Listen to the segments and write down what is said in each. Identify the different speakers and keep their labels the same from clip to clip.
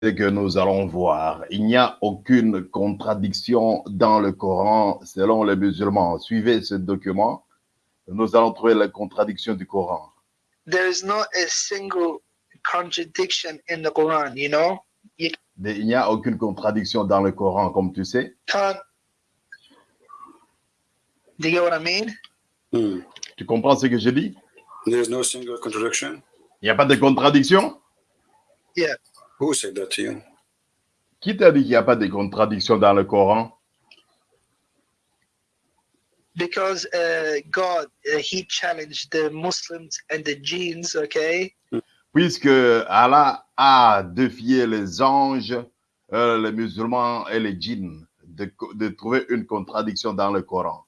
Speaker 1: que nous allons voir. Il n'y a aucune contradiction dans le Coran selon les musulmans. Suivez ce document. Nous allons trouver la contradiction du Coran.
Speaker 2: There is not a single contradiction in the Quran, you know? You
Speaker 1: Il n'y a aucune contradiction dans le Coran, comme tu sais.
Speaker 2: can't. Do you get what I mean?
Speaker 3: Hmm.
Speaker 1: Tu comprends ce que je dis
Speaker 3: There's no single contradiction?
Speaker 1: Il n'y a pas de contradiction?
Speaker 2: Yeah.
Speaker 3: Who said that to you?
Speaker 1: Qui t'a dit qu'il n'y a pas de contradiction dans le Coran?
Speaker 2: Because uh, God, uh, He challenged the Muslims and the jinns, okay?
Speaker 1: Puisque Allah a défié les anges, euh, les musulmans et les djinns de, de trouver une contradiction dans le Coran.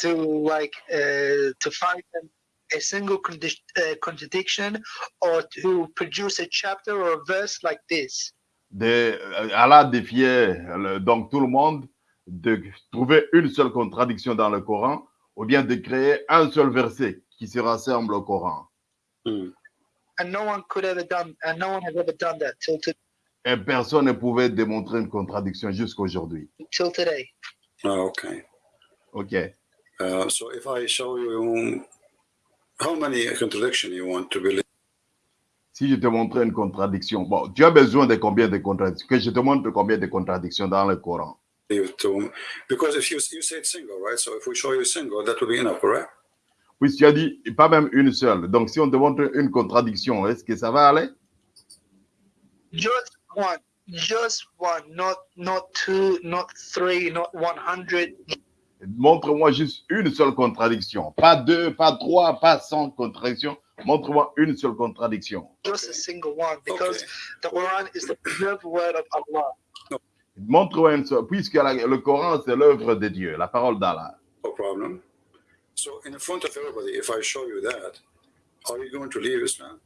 Speaker 2: To like uh, to find them a single uh, contradiction or to produce a chapter or a verse like this.
Speaker 1: de, euh, Allah défiait le- donc tout le monde de trouver une seule contradiction dans le Coran ou bien de créer un seul verset qui se rassemble au Coran.
Speaker 2: And no one could ever done, and no one has ever done that till to,
Speaker 1: Et personne ne pouvait démontrer une contradiction jusqu'aujourd'hui.
Speaker 2: till today.
Speaker 3: Oh, okay.
Speaker 1: OK.
Speaker 3: Uh, so if I show you how many contradiction you want to believe,
Speaker 1: Si je te montrais une contradiction, bon, tu as besoin de combien de contradictions? Que je te montre combien de contradictions dans le Coran.
Speaker 3: because if you you said single, right? So if we show you single, that will be enough, correct?
Speaker 1: Oui, tu as dit pas même une seule. Donc, si on te montre une contradiction, est-ce que ça va aller?
Speaker 2: Just one, just one, not not two, not three, not one hundred.
Speaker 1: Montre-moi juste une seule contradiction. Pas deux, pas trois, pas cent contradictions. Montre-moi une seule contradiction.
Speaker 2: just a single one because
Speaker 3: Okay.
Speaker 2: the Quran is the preserved word of Allah.
Speaker 1: Montre-moi une seule. Puisque la- le Coran, c'est l'œuvre de Dieu, la parole d'Allah.
Speaker 3: No problem. So in front of everybody, if I show you that, are you going to leave Islam?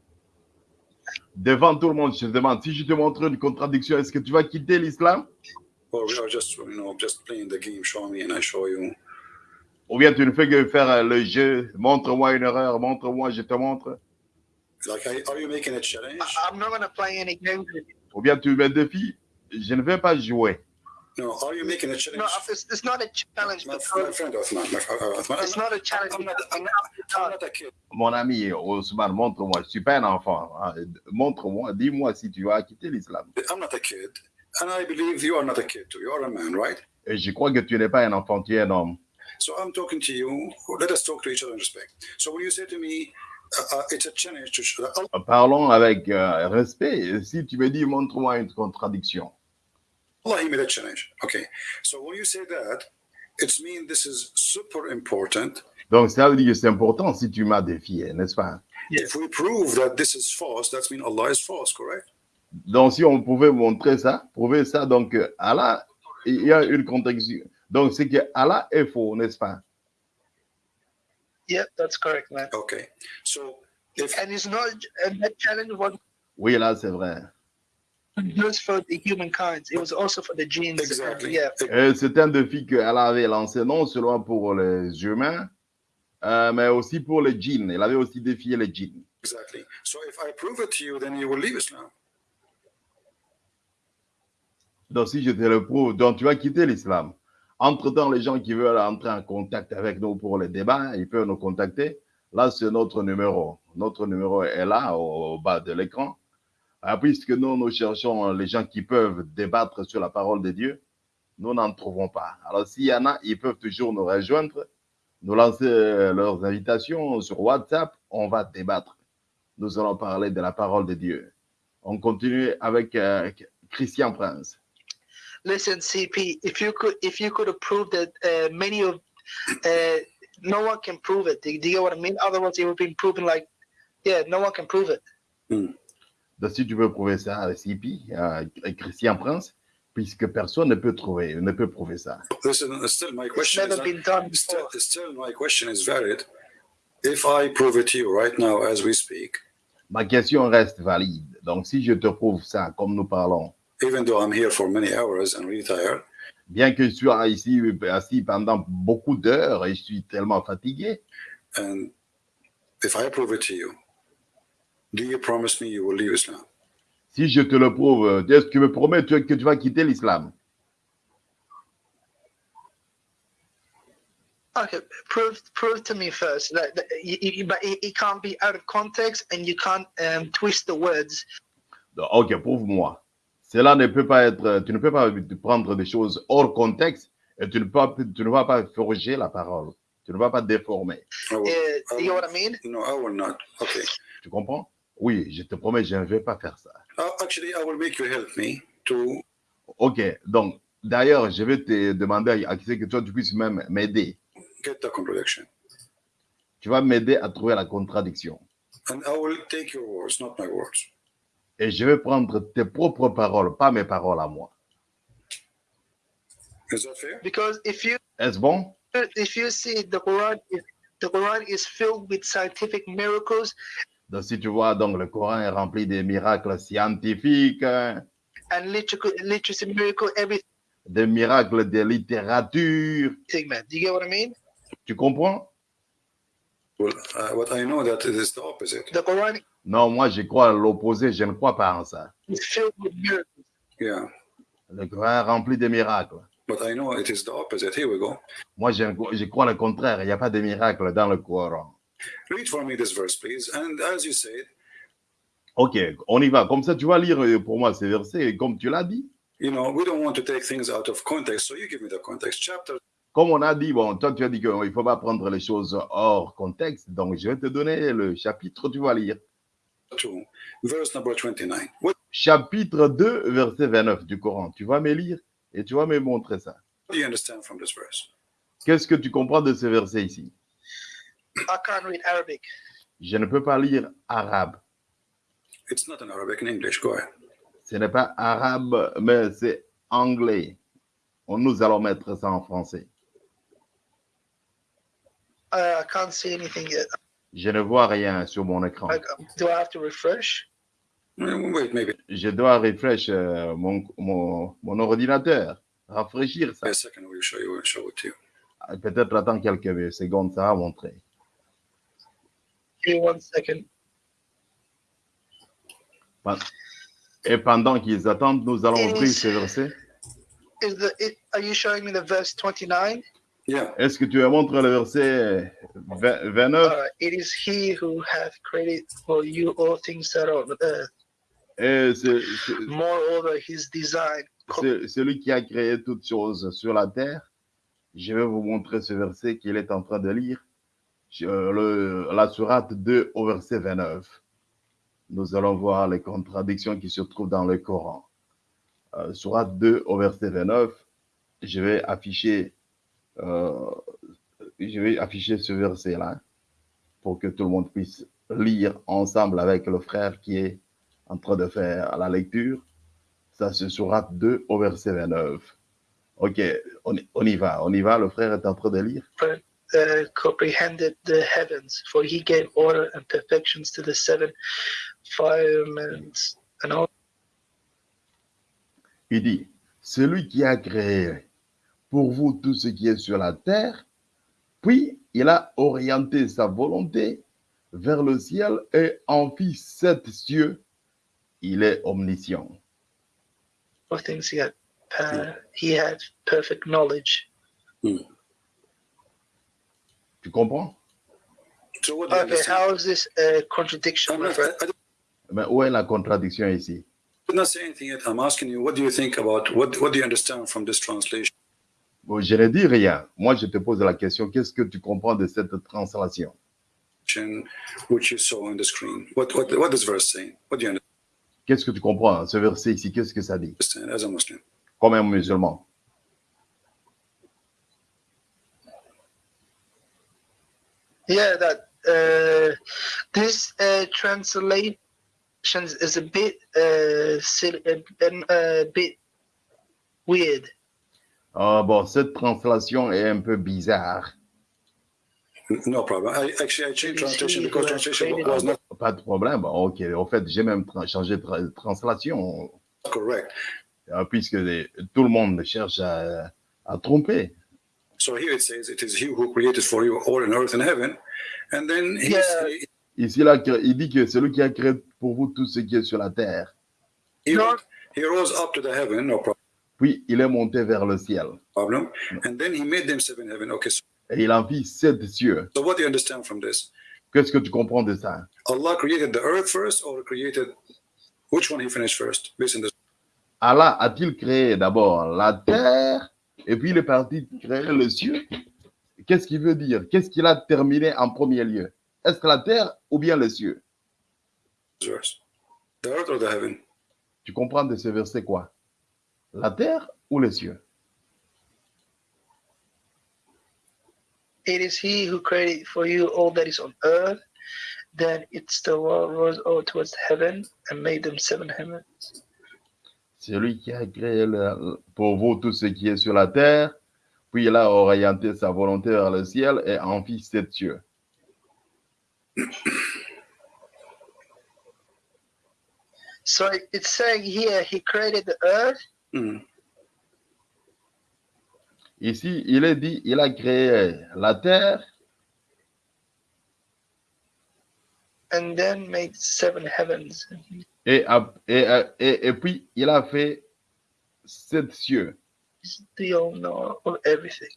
Speaker 1: Devant tout le monde, je te demande, si je te montre une contradiction, est-ce que tu vas quitter l'islam?
Speaker 3: Or we are just, you know, just playing the game, show me and I show you.
Speaker 1: Ou bien tu ne fais que faire euh, le jeu, montre-moi une erreur, montre-moi, je te montre.
Speaker 3: Like, are are you making a challenge?
Speaker 2: I'm not going to play any games with you.
Speaker 1: Ou bien tu me défies, je ne vais pas jouer.
Speaker 3: No, are you making a
Speaker 2: No,
Speaker 3: challenge?
Speaker 2: it's, it's not a challenge
Speaker 3: My, my friend Othman, my, uh, Othman,
Speaker 2: it's not a challenge.
Speaker 3: I'm not, I'm not, I'm not a kid.
Speaker 1: Mon ami Ousmane, montre-moi, je suis pas un enfant. hein. Montre-moi, dis-moi si tu vas quitter l'islam.
Speaker 3: I'm not a kid. And I believe you are not a kid too. You are a man, right?
Speaker 1: Et je crois que tu n'es pas un enfant, tu es un homme.
Speaker 3: So I'm talking to you. Let us talk to each other in respect. So when you say to me, uh, uh, it's a challenge to show Allah,
Speaker 1: Parlons avec euh, respect. Si tu me dis, montre-moi une contradiction.
Speaker 3: he made a challenge. Okay. So when you say that, it's mean this is super important?
Speaker 1: Donc ça veut dire que c'est important si tu m'as défié, n'est-ce pas?
Speaker 3: If we prove that this is false, that means Allah is false, correct?
Speaker 1: Donc si on pouvait montrer ça, prouver ça, donc euh, Allah, il y a une contradiction. Donc c'est que Allah est faux, n'est-ce pas?
Speaker 2: Yeah, that's correct, man.
Speaker 3: Okay. So if
Speaker 2: And it's not, and that challenge was
Speaker 1: Oui, là c'est vrai.
Speaker 2: just for the humankind. It was also for the genes.
Speaker 3: exactly,
Speaker 2: Yeah.
Speaker 1: Et c'est un défi que Allah avait lancé non seulement pour les humains, euh, mais aussi pour les djinns. Il avait aussi défié les djinns.
Speaker 3: exactly. So if I prove it to you, then you will leave Islam.
Speaker 1: Donc si je te le prouve, donc tu vas quitter l'islam. Entre-temps, les gens qui veulent entrer en contact avec nous pour les débats, ils peuvent nous contacter. Là, c'est notre numéro. Notre numéro est là, au, bas de l'écran. Ah, puisque nous, nous cherchons les gens qui peuvent débattre sur la parole de Dieu, nous n'en trouvons pas. Alors, s'il y en a, ils peuvent toujours nous rejoindre, nous lancer euh, leurs invitations sur WhatsApp, on va débattre. Nous allons parler de la parole de Dieu. On continue avec euh, Christian Prince.
Speaker 2: Listen, CP, if you could, if you could have proved that uh, many of, uh, no one can prove it. Do you get what I mean? Otherwise, it would be proven like, yeah, no one can prove it.
Speaker 1: Donc, si tu veux prouver ça avec CP, euh, Christian Prince, puisque personne ne peut trouver, ne peut prouver ça.
Speaker 3: Listen, still my
Speaker 2: It's
Speaker 3: question
Speaker 2: never
Speaker 3: is
Speaker 2: been done
Speaker 3: still,
Speaker 2: before.
Speaker 3: still my question is valid. If I prove it to you right now as we speak,
Speaker 1: Ma question reste valide. Donc, si je te prouve ça, comme nous parlons,
Speaker 3: even though I'm here for many hours and really tired,
Speaker 1: bien que je sois ici assis pendant beaucoup d'heures et je suis tellement fatigué,
Speaker 3: and if I prove it to you, do you promise me you will leave Islam?
Speaker 1: Si je te le prouve, est-ce que tu me promets que tu vas quitter l'islam?
Speaker 2: Okay, prove prove to me first that, that you, you, but it, it can't be out of context and you can't um, twist the words.
Speaker 1: Ok, prouve-moi. Cela ne peut pas être, tu ne peux pas prendre des choses hors contexte et tu ne, peux, tu ne vas pas forger la parole. Tu ne vas pas déformer.
Speaker 3: I will- I
Speaker 2: you know
Speaker 3: will-
Speaker 2: what I mean?
Speaker 3: No, I will not. Okay.
Speaker 1: Tu comprends? Oui, je te promets, je ne vais pas faire ça.
Speaker 3: Uh, actually, I will make you help me to.
Speaker 1: Ok, donc d'ailleurs, je vais te demander à ce que toi, tu puisses même m'aider.
Speaker 3: get the contradiction.
Speaker 1: Tu vas m'aider à trouver la contradiction.
Speaker 3: And I will take your words, not my words.
Speaker 1: Et je vais prendre tes propres paroles, pas mes paroles à moi.
Speaker 3: Is that fair?
Speaker 2: Because if you
Speaker 1: Est-ce bon?
Speaker 2: if you see the Quran, is- the Quran is filled with scientific miracles
Speaker 1: Donc, si tu vois, donc le Coran est rempli des miracles scientifiques, hein,
Speaker 2: and literature, literacy miracle, everything,
Speaker 1: des miracles de littérature.
Speaker 2: man. Do you get what I mean?
Speaker 1: Tu comprends?
Speaker 3: Well, uh, what I know that it is the opposite.
Speaker 2: The Quran?
Speaker 1: Non, moi, je crois à l'opposé. Je ne crois pas en ça.
Speaker 2: is filled with miracles.
Speaker 3: Yeah,
Speaker 1: Le Coran rempli de miracles.
Speaker 3: but I know it is the opposite. Here we go.
Speaker 1: Moi, je, je crois le contraire. Il n'y a pas de miracles dans le Coran.
Speaker 3: Read for me this verse, please. And as you said,
Speaker 1: Ok, on y va. Comme ça, tu vas lire euh, pour moi ces versets, comme tu l'as dit.
Speaker 3: you know, we don't want to take things out of context, so you give me the context. Chapter
Speaker 1: Comme on a dit, bon, toi, tu as dit qu'il ne faut pas prendre les choses hors contexte. Donc, je vais te donner le chapitre, tu vas lire.
Speaker 3: 2, verse number 29. What
Speaker 1: Chapitre 2, verset 29 du Coran. Tu vas me lire et tu vas me montrer ça.
Speaker 3: do you understand from this verse?
Speaker 1: Qu'est-ce que tu comprends de ce verset ici?
Speaker 2: I can't read Arabic.
Speaker 1: Je ne peux pas lire arabe.
Speaker 3: It's not in Arabic, in English. Go ahead.
Speaker 1: Ce n'est pas arabe, mais c'est anglais. On- Nous allons mettre ça en français.
Speaker 2: I can't see anything yet.
Speaker 1: Je ne vois rien sur mon écran.
Speaker 2: Um, do I have to refresh?
Speaker 3: Wait, maybe
Speaker 1: Je dois refresh euh, mon, mon, mon ordinateur, rafraîchir ça.
Speaker 3: a second. We'll show you. We'll show it to you.
Speaker 1: Peut-être attends quelques secondes, ça va montrer.
Speaker 2: Give me one second.
Speaker 1: Et pendant qu'ils attendent, nous allons ouvrir ce verset.
Speaker 2: Is the it, are you showing me the verse 29?
Speaker 3: Yeah.
Speaker 1: Est-ce que tu me montres le verset 20 29
Speaker 2: Uh, it is he who hath created for you all things that are on earth.
Speaker 1: Et
Speaker 2: Moreover, his design.
Speaker 1: celui qui a créé toutes choses sur la terre. Je vais vous montrer ce verset qu'il est en train de lire. Le- la sourate 2 au verset 29. Nous allons voir les contradictions qui se trouvent dans le Coran. Euh, sourate 2 au verset 29. Je vais afficher, euh, je vais afficher ce verset-là pour que tout le monde puisse lire ensemble avec le frère qui est en train de faire la lecture. Ça, c'est sourate 2 au verset 29. Ok, on, on y va, on y va. Le frère est en train de lire.
Speaker 2: uh, comprehended the heavens, for he gave order and perfections to the seven firmaments and all.
Speaker 1: Il dit, celui qui a créé pour vous tout ce qui est sur la terre, puis il a orienté sa volonté vers le ciel et en fit sept cieux. Il est omniscient.
Speaker 2: All things he had. Uh, he had perfect knowledge.
Speaker 1: Tu comprends?
Speaker 3: So what
Speaker 2: Okay, how is this a contradiction?
Speaker 3: I'm
Speaker 1: Mais où est la contradiction ici?
Speaker 3: did not say anything yet. I'm asking you, what do you think about what? What do you understand from this translation?
Speaker 1: Bon, je ne dis rien. Moi, je te pose la question, qu'est-ce que tu comprends de cette translation?
Speaker 3: Which you saw on the screen. What what what does verse say? What do you
Speaker 1: Qu'est-ce que tu comprends? Ce verset ici, qu'est-ce que ça dit?
Speaker 3: understand as a Muslim?
Speaker 1: Comme un musulman.
Speaker 2: Yeah, that uh, this uh, translation is a bit uh, silly, a, a bit weird.
Speaker 1: Ah, bon, cette translation est un peu bizarre.
Speaker 3: No problem. I actually I changed translation because translation was not
Speaker 1: Pas de problème. Ok, en fait, j'ai même tra- changé de tra- translation,
Speaker 3: correct.
Speaker 1: euh, puisque les- tout le monde cherche à, à tromper.
Speaker 3: So here it says, "It is He who created for you all in earth and heaven," and then he,
Speaker 2: Yeah.
Speaker 1: Ici, là, il dit que c'est lui qui a créé pour vous tout ce qui est sur la terre.
Speaker 3: He, he rose up to the heaven, no
Speaker 1: Puis il est monté vers le ciel.
Speaker 3: problem. And then he made them seven heaven. Okay, so,
Speaker 1: Et il en fit sept cieux.
Speaker 3: so what do you understand from this?
Speaker 1: Qu'est-ce que tu comprends de ça?
Speaker 3: Allah created the earth first or created which one he finished first? Based on this.
Speaker 1: Allah a-t-il créé d'abord la terre et puis il est parti créer le cieux Qu'est-ce qu'il veut dire? Qu'est-ce qu'il a terminé en premier lieu? Est-ce que la terre ou bien les cieux
Speaker 3: verse. The earth or the heaven?
Speaker 1: Tu comprends de ce verset quoi? La terre ou les cieux?
Speaker 2: It is He who created for you all that is on earth. Then it's the world rose over towards heaven and made them seven heavens.
Speaker 1: C'est lui qui a créé pour vous tout ce qui est sur la terre, puis il a orienté sa volonté vers le ciel et en fit sept cieux.
Speaker 2: So it's saying here He created the earth
Speaker 3: Hmm.
Speaker 1: Ici, il est dit, il a créé la terre
Speaker 2: and then made seven heavens.
Speaker 1: et, a- et, et, et puis il a fait sept cieux.
Speaker 2: He's the owner of everything.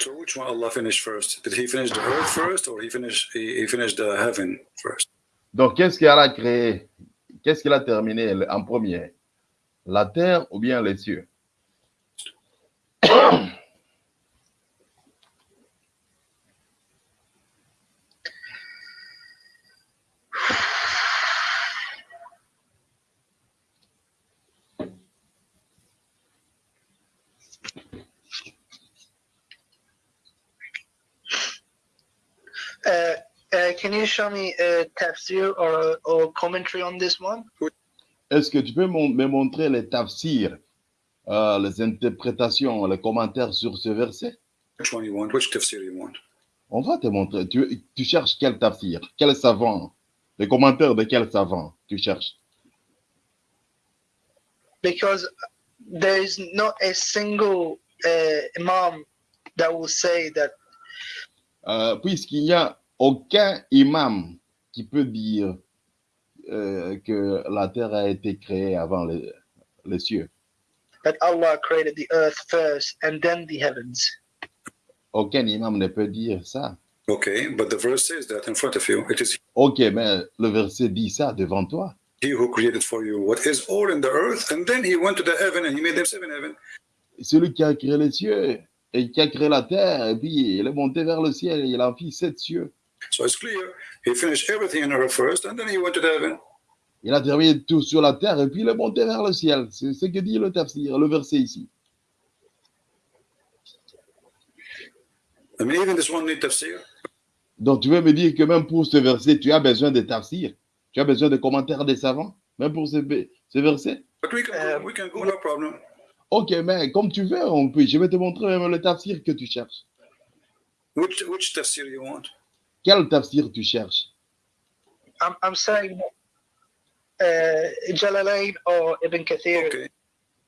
Speaker 3: So which one Allah finished first? Did he finish the earth first or he finished he, he finished the heaven first?
Speaker 1: Donc, qu'est-ce qu'il a créé? Qu'est-ce qu'il a terminé en premier? La terre ou bien les cieux
Speaker 2: Uh, uh, can you show me a tafsir or or commentary on this one?
Speaker 1: Est-ce que tu peux me montrer les tafsirs, euh, les interprétations, les commentaires sur ce verset?
Speaker 3: Which one you want? Which tafsir you want?
Speaker 1: On va te montrer. Tu, tu cherches quel tafsir? Quel savant? Les commentaires de quel savant tu cherches?
Speaker 2: Because there is not a single uh, imam that will say that
Speaker 1: Euh, Puisqu'il n'y a aucun imam qui peut dire euh, que la terre a été créée avant les, les cieux.
Speaker 2: that Allah created the earth first and then the heavens.
Speaker 1: Aucun imam ne peut dire ça.
Speaker 3: Okay, but the verse says that in front of you. It is
Speaker 1: Ok, mais le verset dit ça devant toi.
Speaker 3: he who created for you what is all in the earth, and then he went to the heaven and he made them seven heaven.
Speaker 1: Celui qui a créé les cieux et qui a créé la terre, et puis il est monté vers le ciel et il en fit sept cieux.
Speaker 3: So it's clear. He finished everything in earth first, and then he went to the heaven.
Speaker 1: Il a terminé tout sur la terre et puis il est monté vers le ciel. C'est ce que dit le tafsir, le verset ici.
Speaker 3: I mean, even this one need tafsir.
Speaker 1: Donc tu veux me dire que même pour ce verset, tu as besoin de tafsir, tu as besoin de commentaires des savants, même pour ce, ce verset?
Speaker 3: But we can go, we can go, no problem.
Speaker 1: Ok, mais comme tu veux, on peut. Je vais te montrer même le tafsir que tu cherches.
Speaker 3: Which which tafsir you want?
Speaker 1: Quel tafsir tu cherches?
Speaker 2: I'm, I'm saying uh, Jalalain or Ibn Kathir.
Speaker 3: Okay.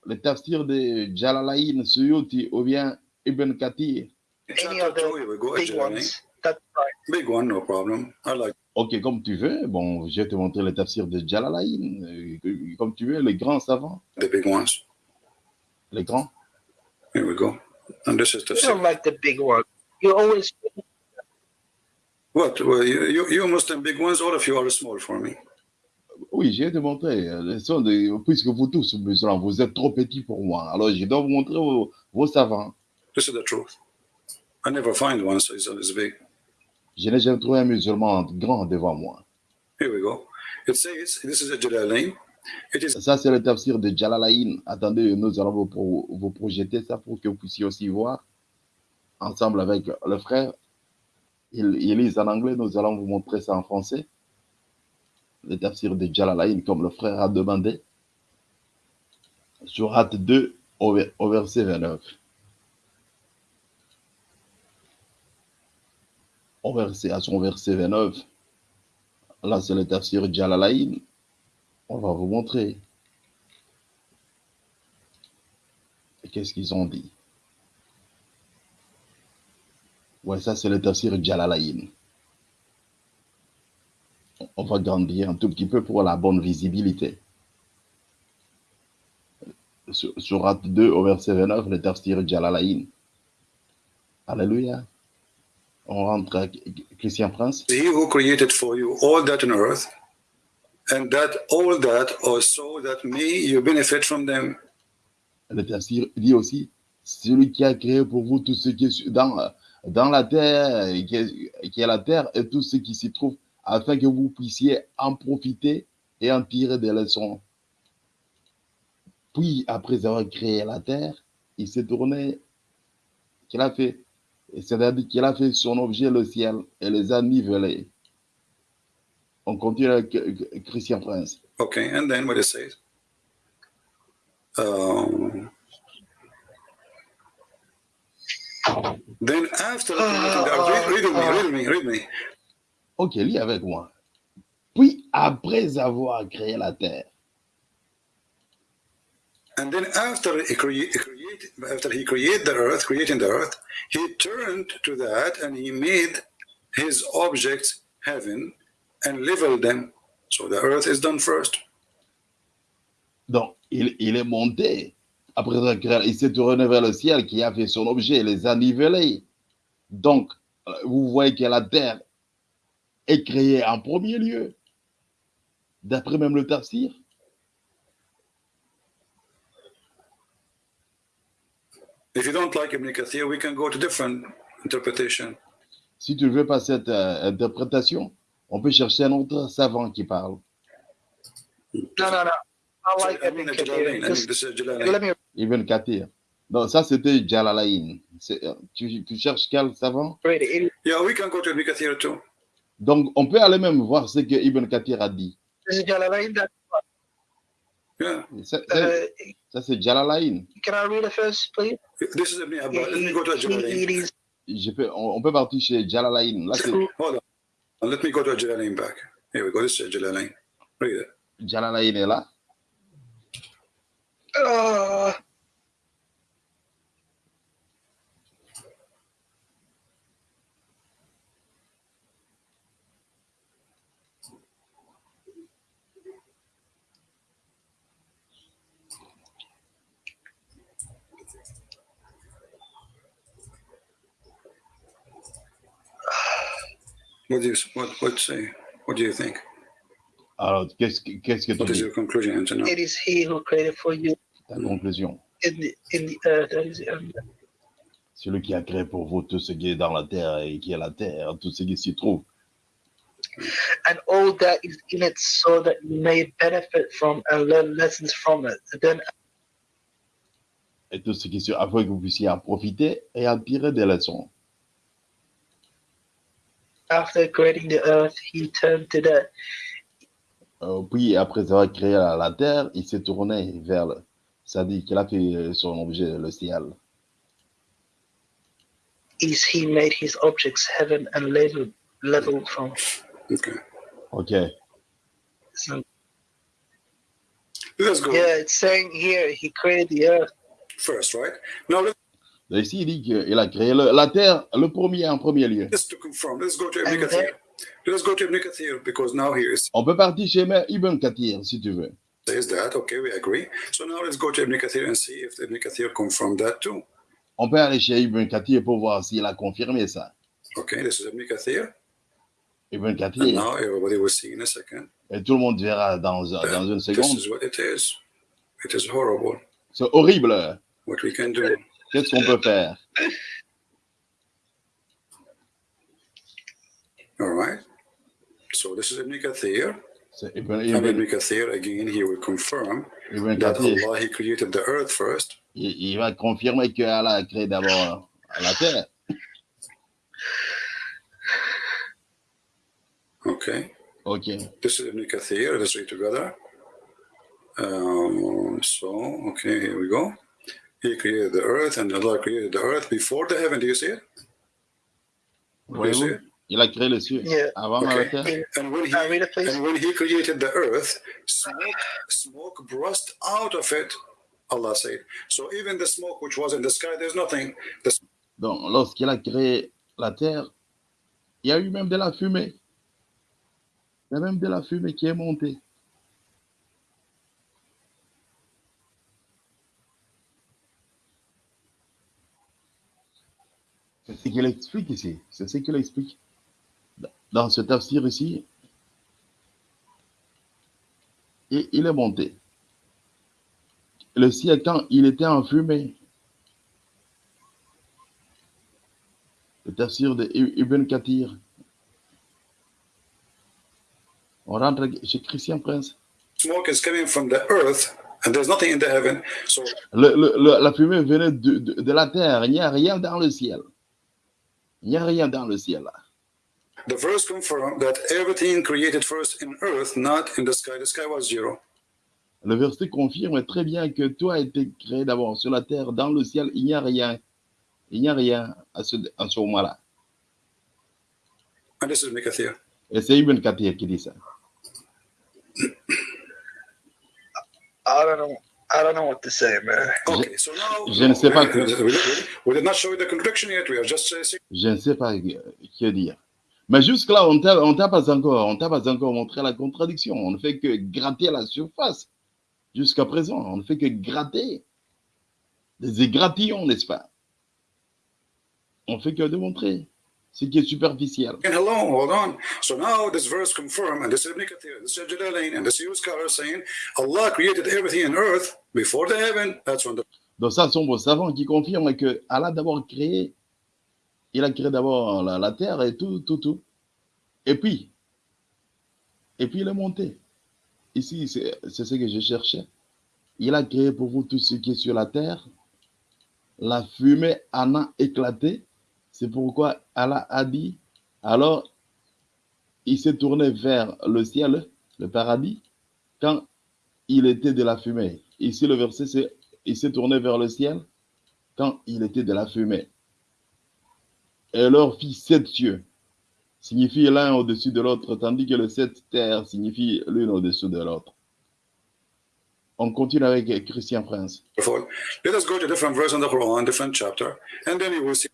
Speaker 1: Le tafsir de Jalalain, Suyuti ou bien Ibn Kathir?
Speaker 2: Any of the big ones. That's right.
Speaker 3: Big one, no problem. I like.
Speaker 1: Ok, comme tu veux. Bon, je vais te montrer le tafsir de Jalalain. euh, Comme tu veux, les grands savants,
Speaker 3: the big ones.
Speaker 1: les grands.
Speaker 3: Here we go. And this is
Speaker 2: You
Speaker 3: tafsir.
Speaker 2: don't like the big one. You always
Speaker 3: What? Well, you, you, Muslim big ones, all of you are small for me.
Speaker 1: Oui, sons de- puisque vous tous, musulmans, vous êtes trop petits pour moi. Alors, je dois vous montrer vos, vos savants.
Speaker 3: This is the truth. I never find one so it's as big.
Speaker 1: Je n'ai jamais trouvé un musulman grand devant moi.
Speaker 3: Here we go. It says, this is a Jalalain. It is
Speaker 1: Ça, c'est le tafsir de Jalalain. Attendez, nous allons vous, vous projeter ça pour que vous puissiez aussi voir. Ensemble avec le frère. Il, il lise en anglais, nous allons vous montrer ça en français. Le tafsir de Jalalain, comme le frère a demandé. Surat 2, au, au verset 29. Au verset, à son verset 29. Là, c'est le tafsir Jalalain. On va vous montrer. Qu'est-ce qu'ils ont dit? Ouais, ça c'est le tafsir Jalalain. On va grandir un tout petit peu pour la bonne visibilité. Sur- Surat 2 au verset 29, le tafsir Jalalain. Alléluia. On rentre à Christian Prince.
Speaker 3: He who created for you all that on earth, and that all that, or so that may you benefit from them.
Speaker 1: Le tafsir dit aussi, celui qui a créé pour vous tout ce qui est dans, dans la terre, qui est, la terre et tout ce qui s'y trouve, afin que vous puissiez en profiter et en tirer des leçons. Puis, après avoir créé la terre, il s'est tourné, qu'il a fait, c'est-à-dire qu'il a fait son objet le ciel et les a nivelés. On continue avec euh, Christian Prince.
Speaker 3: Okay, and then what it. Um, then after the earth, read, read with me, read me, read me.
Speaker 1: Ok, lis avec moi. Puis, après avoir créé la terre,
Speaker 3: And then after he create after he created the earth, creating the earth, he turned to that and he made his objects heaven and leveled them. So the earth is done first.
Speaker 1: donc il, il est monté. Après créé, il s'est tourné vers le ciel qui a fait son objet, les a nivelés. Donc, euh, vous voyez que la terre est créée en premier lieu, d'après même le tafsir.
Speaker 3: If you don't like Ibn Kathir, we can go to different interpretation.
Speaker 1: Si tu ne veux pas cette euh, interprétation, on peut chercher un autre savant qui parle.
Speaker 2: No, no, no. Ibn Kathir.
Speaker 1: Donc, ça, c'était Jalalain. Euh, Tu, tu cherches quel savant?
Speaker 3: Yeah, we can go to Ibn Kathir too.
Speaker 1: Donc, on peut aller même voir ce que Ibn Kathir a dit.
Speaker 2: This is Jalalain. That,
Speaker 3: Yeah,
Speaker 1: Ça,
Speaker 2: uh,
Speaker 1: c'est Jalalain.
Speaker 2: can I read it first, please?
Speaker 3: this is Ibn Abbas. Let me go to Jalalain.
Speaker 1: Je peux, on, on peut partir chez Jalalain. Là, c'est
Speaker 2: true.
Speaker 3: Hold on. Let me go to Jalalain back. Here we go. This is Jalalain. Read it.
Speaker 1: Jalalain est là.
Speaker 2: Uh,
Speaker 3: What do you what what say? What do you think?
Speaker 1: Alors, qu'est-ce que, qu'est-ce que
Speaker 3: What is
Speaker 1: dis
Speaker 3: your conclusion until now?
Speaker 2: it is he who created for you
Speaker 1: Ta conclusion.
Speaker 2: That is, um,
Speaker 1: Celui qui a créé pour vous tout ce qui est dans la terre et qui est la terre, tout ce qui s'y trouve.
Speaker 2: and all that is in it, so that you may benefit from and learn lessons from it. Then
Speaker 1: Et tout ce qui s'y afin que vous puissiez en profiter et en tirer des leçons.
Speaker 2: after creating the earth, he turned to the
Speaker 1: Euh, puis, après avoir créé la, la terre, il s'est tourné vers le. C'est-à-dire qu'il a fait son objet, le ciel.
Speaker 2: east. He made his objects heaven and level leveled from?
Speaker 3: Okay.
Speaker 1: OK.
Speaker 2: So,
Speaker 3: Let's go
Speaker 2: yeah, it's saying here he created the earth.
Speaker 3: first, right? Now let-
Speaker 1: Et ici, il dit qu'il a créé le- la terre, le premier en premier lieu.
Speaker 3: let's to confirm. Let's go to Ibn Kathir.
Speaker 2: then-
Speaker 3: Let's go to Ibn Kathir because now here it
Speaker 1: On peut partir chez Ibn Kathir, si tu veux.
Speaker 3: Says that. Okay, we agree. So now let's go to Ibn Kathir and see if Ibn Kathir confirmed that too.
Speaker 1: On peut aller chez Ibn Kathir pour voir s'il a confirmé ça.
Speaker 3: Okay, this is Ibn Kathir.
Speaker 1: Ibn
Speaker 3: And
Speaker 1: Kathir,
Speaker 3: now everybody will see in a second.
Speaker 1: et tout le monde verra dans, dans une
Speaker 3: This
Speaker 1: seconde.
Speaker 3: is what it is. It is horrible.
Speaker 1: C'est horrible.
Speaker 3: What we can do.
Speaker 1: Qu'est-ce qu'on peut faire?
Speaker 3: All right. So this is Ibn Kathir.
Speaker 1: C'est Ibn,
Speaker 3: And
Speaker 1: Ibn,
Speaker 3: Ibn Kathir again, he will confirm that Allah he created the earth first.
Speaker 1: il, il va confirmer qu'Allah a créé d'abord la terre.
Speaker 3: Okay.
Speaker 1: OK.
Speaker 3: This is Ibn Kathir. Let's read together. Um, so, okay, here we go. He created the earth, and Allah created the earth before the heaven. Do you see it? Do you see it?
Speaker 1: Il a créé les cieux
Speaker 2: yeah.
Speaker 1: avant la terre.
Speaker 2: Ah,
Speaker 3: and when, he, created the earth, smoke, burst out of it, Allah said. So even the smoke which was in the sky, there's nothing.
Speaker 1: Donc, lorsqu'il a créé la terre, il y a eu même de la fumée. Il y a même de la fumée qui est montée. C'est ce qu'il explique ici. C'est ce qu'il explique. Dans ce tafsir ici, et il est monté. Le ciel, quand il était en fumée, le tafsir de Ibn Kathir, on rentre chez Christian Prince.
Speaker 3: Smoke is coming from the earth, and there's nothing in the heaven. So
Speaker 1: Le- la fumée venait de, de- de la terre, il n'y a rien dans le ciel. Il n'y a rien dans le ciel. là.
Speaker 3: The verse confirms that everything created first in earth, not in the sky. The sky was zero.
Speaker 1: Le verset confirme très bien que tout a été créé d'abord sur la terre, dans le ciel, il n'y a rien. Il n'y a rien à ce, à ce moment-là.
Speaker 3: And this is Mikathir.
Speaker 1: Et c'est Ibn Kathir qui dit ça.
Speaker 2: I don't know. I don't know what to say, man.
Speaker 3: Okay, so now
Speaker 1: je ne sais pas
Speaker 3: we, we, we did not show you the contradiction yet. We are just saying
Speaker 1: Je ne sais pas que dire. Mais jusque-là, on on t'a pas encore, on t'a pas encore montré la contradiction. On ne fait que gratter la surface. Jusqu'à présent, on ne fait que gratter des égratignons, n'est-ce pas? On ne fait que démontrer ce qui est superficiel.
Speaker 3: hello, hold on. So now this verse confirms, and this is Ibn Kathir, this is Jalalain, and this is scholar saying Allah created everything in earth before the heaven. That's when the
Speaker 1: Donc ça, sont vos savants qui confirment que Allah a d'abord créé, il a créé d'abord la, terre et tout, tout, tout. Et puis, et puis il est monté. Ici, c'est c'est ce que je cherchais. Il a créé pour vous tout ce qui est sur la terre. La fumée en a éclaté. C'est pourquoi Allah a dit, alors il s'est tourné vers le ciel, le paradis, quand il était de la fumée. Ici, le verset, c'est il s'est tourné vers le ciel quand il était de la fumée. Et leur fit sept cieux, signifie l'un au-dessus de l'autre, tandis que le sept terres signifie l'une au-dessus de l'autre. On continue avec Christian Prince.
Speaker 3: wonderful. Let us go to different verse in the Quran, different chapter, and then you will see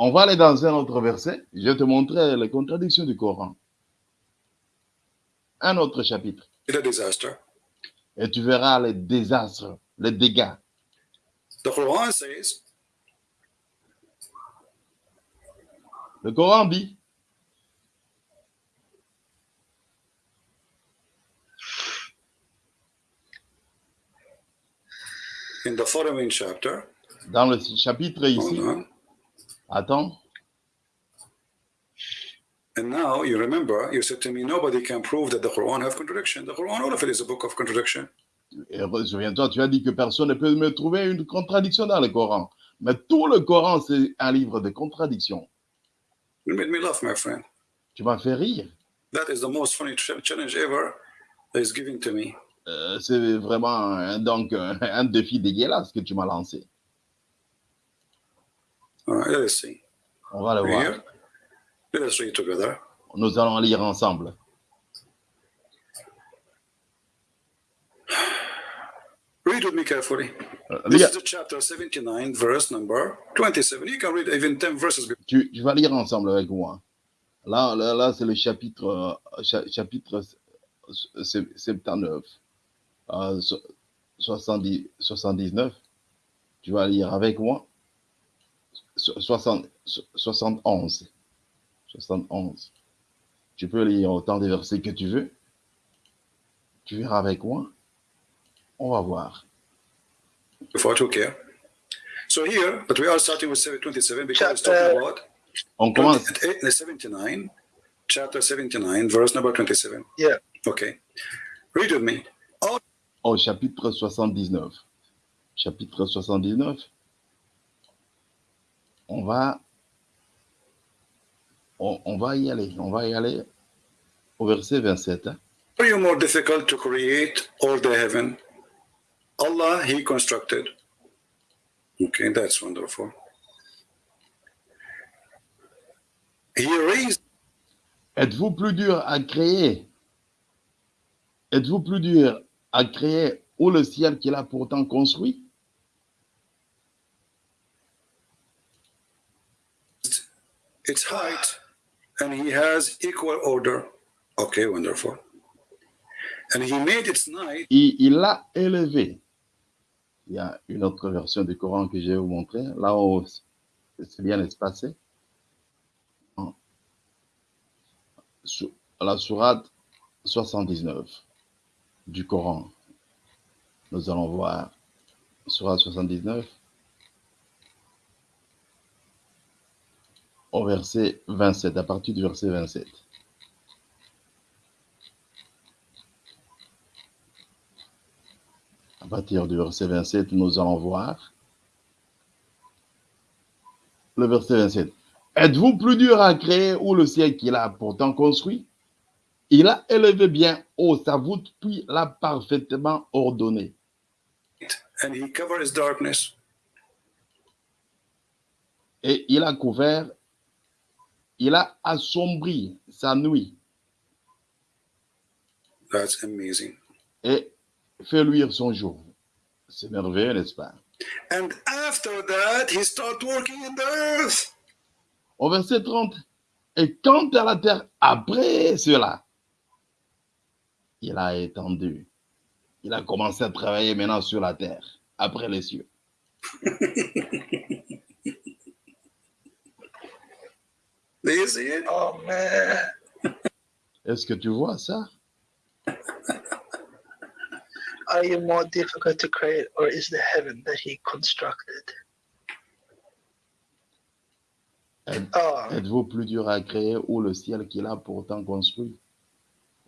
Speaker 1: On va aller dans un autre verset. Je vais te montrer les contradictions du Coran. Un autre chapitre. Et tu verras les désastres, les dégâts.
Speaker 3: The Quran says,
Speaker 1: Le Coran dit,
Speaker 3: in the following chapter,
Speaker 1: dans le chapitre ici,
Speaker 3: on,
Speaker 1: attends,
Speaker 3: and now you remember, you said to me, nobody can prove that the Quran have contradiction. The Quran, all of it is a book of contradiction.
Speaker 1: Et souviens-toi, tu as dit que personne ne peut me trouver une contradiction dans le Coran. Mais tout le Coran, c'est un livre de contradictions.
Speaker 3: You made me laugh, my friend.
Speaker 1: Tu m'as fait rire.
Speaker 3: That is the most funny ch- challenge ever that is given to me.
Speaker 1: Euh, c'est vraiment un, donc un, un défi dégueulasse que tu m'as lancé.
Speaker 3: All right, let us see.
Speaker 1: On va le voir.
Speaker 3: Here, let us read together.
Speaker 1: Nous allons lire ensemble.
Speaker 3: Read with me carefully.
Speaker 1: Euh,
Speaker 3: This is the chapter 79, verse number 27. You can read even 10 verses.
Speaker 1: tu, tu vas lire ensemble avec moi. Là, là, là, c'est le chapitre, euh, cha- chapitre euh, 79, euh, so- 70, 79. Tu vas lire avec moi. So- 60, so- 71. 71. Tu peux lire autant de versets que tu veux. Tu verras avec moi. On va voir.
Speaker 3: Care. So here, but we are starting with 27 because it's talking about
Speaker 1: On commence.
Speaker 3: 28 79, chapter 79, verse number 27.
Speaker 2: Yeah.
Speaker 3: Okay. Read with me.
Speaker 1: au chapitre 79. Chapitre 79. On va, on, on va y aller. On va y aller au verset 27. hein.
Speaker 3: Are you more difficult to create or the heaven? Allah, He constructed. Okay, that's wonderful. He raised
Speaker 1: Êtes-vous plus dur à créer Êtes-vous plus dur à créer ou le ciel qu'il a pourtant construit
Speaker 3: its height and He has equal order. Okay, wonderful. And He made its night
Speaker 1: il l'a élevé. Il y a une autre version du Coran que je vais vous montrer. Là, au c'est bien espacé. Sur la sourate 79 du Coran. Nous allons voir sourate 79 au verset 27, à partir du verset 27. À partir du verset 27, nous allons voir le verset 27. Êtes-vous plus dur à créer ou le ciel qu'il a pourtant construit? Il a élevé bien haut sa voûte, puis l'a parfaitement ordonné.
Speaker 3: And he covered his darkness.
Speaker 1: Et il a couvert, il a assombri sa nuit
Speaker 3: That's amazing.
Speaker 1: et fait luire son jour. C'est merveilleux, n'est-ce pas?
Speaker 3: And after that, he started working in the earth.
Speaker 1: Au verset 30, et quant à la terre, après cela, il a étendu. Il a commencé à travailler maintenant sur la terre, après les cieux.
Speaker 2: Oh.
Speaker 1: Est-ce que tu vois ça?
Speaker 2: Are you more difficult to create, or is the heaven that he constructed?
Speaker 1: Êtes-
Speaker 2: Oh,
Speaker 1: Êtes-vous plus dur à créer ou le ciel qu'il a pourtant construit?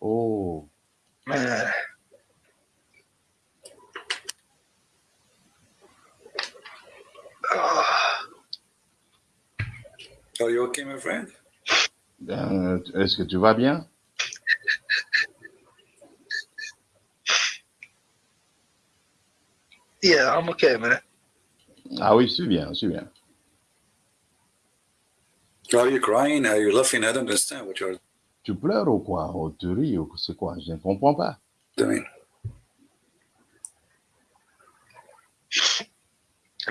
Speaker 1: Oh.
Speaker 2: Oh,
Speaker 3: Are you okay, my friend?
Speaker 1: ben, est-ce que tu vas bien?
Speaker 2: Yeah, I'm okay, man.
Speaker 1: Ah oui, je suis bien, je suis bien.
Speaker 3: Are you crying? Are you laughing? I don't understand what you're
Speaker 1: Tu pleures ou quoi Ou tu ris ou c'est quoi Je ne comprends pas.
Speaker 3: doing.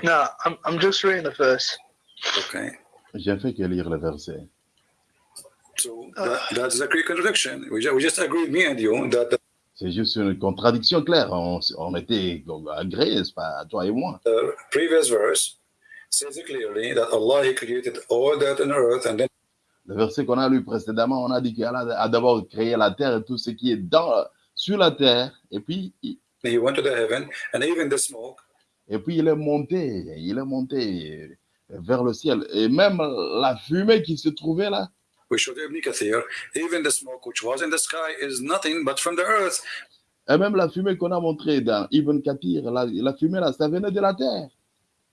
Speaker 2: No, I'm I'm just reading the verse.
Speaker 3: Okay.
Speaker 1: J'ai fait que lire le verset.
Speaker 3: So that, that's a clear contradiction. We just, we just agreed, me and you, that
Speaker 1: C'est juste une contradiction claire. On, on était agréés, pas, toi et moi.
Speaker 3: the previous verse says clearly that Allah He created all that on earth and then
Speaker 1: Le verset qu'on a lu précédemment, on a dit qu'Allah a d'abord créé la terre et tout ce qui est dans, sur la terre. Et puis, il-
Speaker 3: He went to the heaven and even the smoke.
Speaker 1: et puis il est monté, il est monté vers le ciel. Et même la fumée qui se trouvait là,
Speaker 3: We showed Ibn Kathir, even the smoke which was in the sky is nothing but from the earth.
Speaker 1: et même la fumée qu'on a montrée dans Ibn Kathir, la, la fumée là, ça venait de la terre.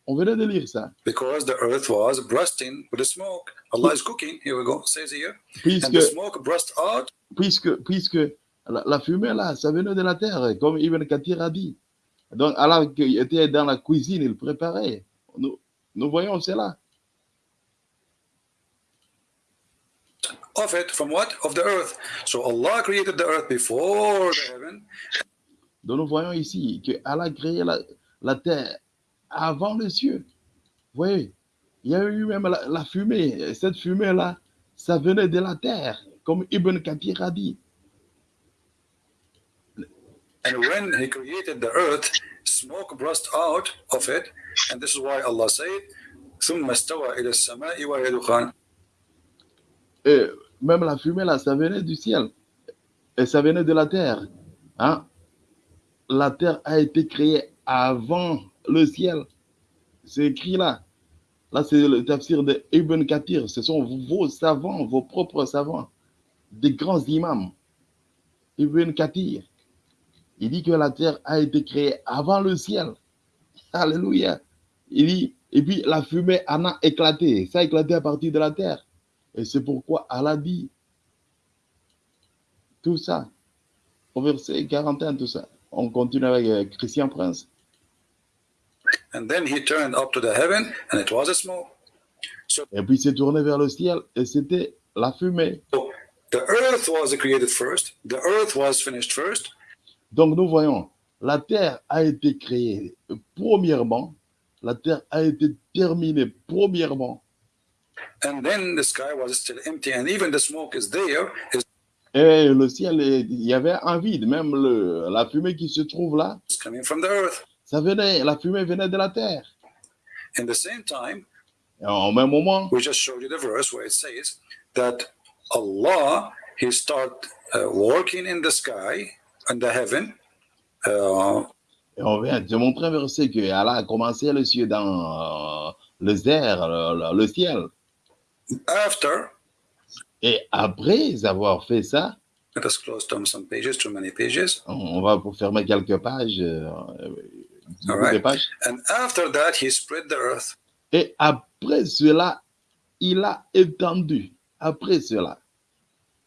Speaker 1: On venait de lire ça.
Speaker 3: Because the earth was bursting with the smoke. Allah is cooking. Here we go, says here. And
Speaker 1: Puisque,
Speaker 3: the smoke burst out.
Speaker 1: puisque, puisque la, la fumée là, ça venait de la terre, comme Ibn Kathir a dit. Donc, Allah était dans la cuisine, il préparait. Nous, nous voyons cela.
Speaker 3: Of it, from what? Of the earth. So Allah created the earth before the heaven,
Speaker 1: Donc, nous voyons ici que Allah a créé la, la terre avant les cieux. Vous voyez, il y a eu même la, la fumée. Cette fumée-là, ça venait de la terre, comme Ibn Kathir a dit.
Speaker 3: and when He created the earth, smoke burst out of it, and this is why Allah said, ثم استوى إلى السماء وهي دخان.
Speaker 1: Et même la fumée, là, ça venait du ciel. Et ça venait de la terre. Hein? La terre a été créée avant le ciel. C'est écrit là. Là, c'est le tafsir de Ibn Kathir. Ce sont vos savants, vos propres savants, des grands imams. Ibn Kathir. Il dit que la terre a été créée avant le ciel. Alléluia. Il dit, et puis la fumée en a éclaté. Ça a éclaté à partir de la terre. Et c'est pourquoi Allah dit tout ça. Au verset 41, tout ça. On continue avec euh, Christian Prince.
Speaker 3: And then He turned up to the heaven, and it was a smoke.
Speaker 1: Et puis il s'est tourné vers le ciel et c'était la fumée.
Speaker 3: So the earth was created first. The earth was finished first.
Speaker 1: Donc nous voyons, la terre a été créée premièrement, la terre a été terminée premièrement,
Speaker 3: And then the sky was still empty, and even the smoke is there. Is
Speaker 1: et le ciel, est- il y avait un vide, même le, la fumée qui se trouve là,
Speaker 3: coming from the earth.
Speaker 1: ça venait, la fumée venait de la terre.
Speaker 3: In the same time,
Speaker 1: Et au même moment,
Speaker 3: we just showed you the verse where it says that Allah He start uh, working in the sky, in the heaven. Uh,
Speaker 1: et on vient de montrer un verset que Allah a commencé le ciel dans euh, les airs, le, le- le ciel.
Speaker 3: After,
Speaker 1: Et après avoir fait ça,
Speaker 3: let us close down some pages, too many pages.
Speaker 1: on va pour fermer quelques pages, euh, beaucoup de pages.
Speaker 3: And after that, He spread the earth.
Speaker 1: Et après cela, il a étendu. Après cela,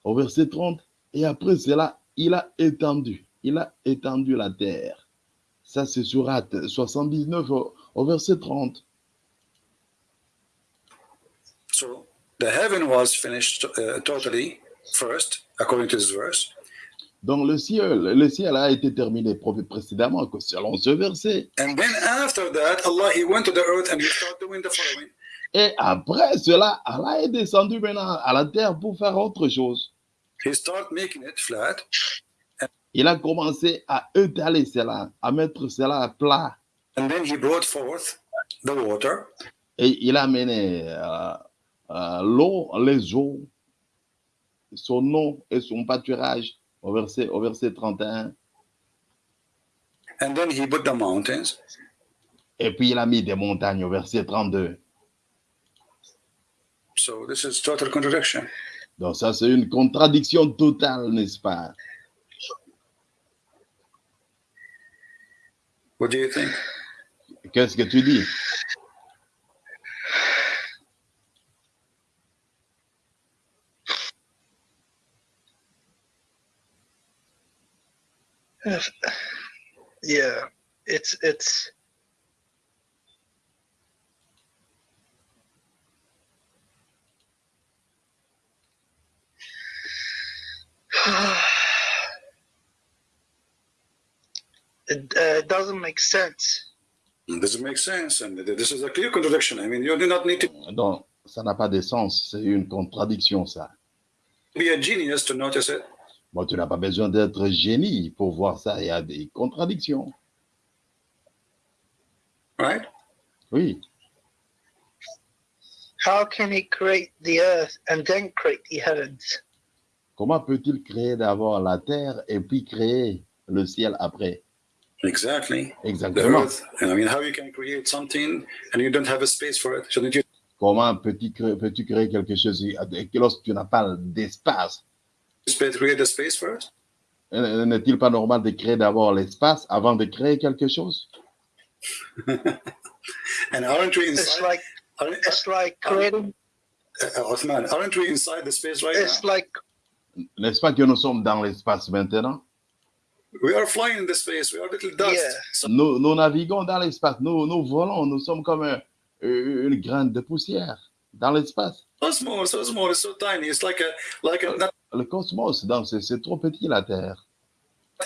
Speaker 1: au verset 30, et après cela, il a étendu. Il a étendu la terre. Ça, c'est surat 79 au, au verset 30.
Speaker 3: So the heaven was finished uh, totally first, according to this verse.
Speaker 1: Donc, le ciel, le ciel a été terminé pré- précédemment, selon ce verset.
Speaker 3: And then after that, Allah He went to the earth and He started doing the following.
Speaker 1: Et après cela, Allah est descendu maintenant à la terre pour faire autre chose.
Speaker 3: He started making it flat,
Speaker 1: Il a commencé à étaler cela, à mettre cela à plat.
Speaker 3: and then He brought forth the water,
Speaker 1: Et il a mené euh, l'eau, les eaux, son nom et son pâturage au verset, au verset 31.
Speaker 3: and then He put the mountains.
Speaker 1: Et puis il a mis des montagnes au verset 32.
Speaker 3: So this is total contradiction.
Speaker 1: Donc ça, c'est une contradiction totale, n'est-ce pas?
Speaker 3: What do you think?
Speaker 1: Qu'est-ce que tu dis?
Speaker 2: Yeah, it's it's. It uh, doesn't make sense.
Speaker 3: It doesn't make sense? And this is a clear contradiction. I mean, you do not need to
Speaker 1: Donc, ça n'a pas de sens. C'est une contradiction, ça.
Speaker 3: be a genius to notice it.
Speaker 1: Bon, tu n'as pas besoin d'être génie pour voir ça. Il y a des contradictions.
Speaker 3: Right?
Speaker 1: Oui.
Speaker 2: How can he create the earth and then create the heavens?
Speaker 1: Comment peut-il créer d'abord la terre et puis créer le ciel après?
Speaker 3: Exactly.
Speaker 1: Exactement.
Speaker 3: earth. I mean, how you can create something and you don't have a space for it? Shouldn't you?
Speaker 1: Comment peux-tu créer, quelque chose lorsque tu n'as pas d'espace?
Speaker 3: Create space it?
Speaker 1: Euh, N'est-il pas normal de créer d'abord l'espace avant de créer quelque chose?
Speaker 3: And aren't we
Speaker 2: It's like
Speaker 3: Aren't,
Speaker 2: it's like creating.
Speaker 3: uh, Othman, aren't we inside the space right
Speaker 2: It's
Speaker 3: now?
Speaker 2: like
Speaker 1: N'est-ce pas que nous sommes dans l'espace maintenant?
Speaker 3: We are flying in the space. We are little dust.
Speaker 2: Yeah.
Speaker 3: So
Speaker 1: Nous, nous naviguons dans l'espace, nous, nous volons, nous sommes comme un- une graine de poussière dans l'espace.
Speaker 3: so small, so small, it's so tiny. It's like a like a not
Speaker 1: Le cosmos, donc, c'est trop petit la Terre.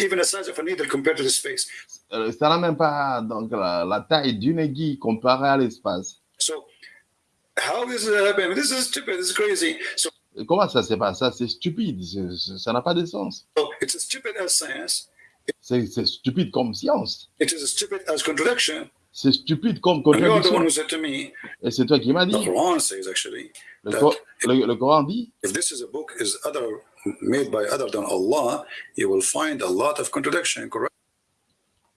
Speaker 3: even the size of a needle compared to the space.
Speaker 1: Euh, Ça n'a même pas donc, la, la taille d'une aiguille comparée à l'espace.
Speaker 3: So how is it happening? This is stupid. This is crazy. So,
Speaker 1: Comment ça se passe? Ça, c'est stupide. Ça n'a pas de sens.
Speaker 3: so it's as stupid as science.
Speaker 1: C'est c'est stupide comme science.
Speaker 3: It is as stupid as contradiction.
Speaker 1: C'est stupide comme contradiction. Et c'est toi qui m'as dit. Le, Cor- le- le Coran dit,
Speaker 3: if this is a book is other made by other than Allah, you will find a lot of contradiction. Correct?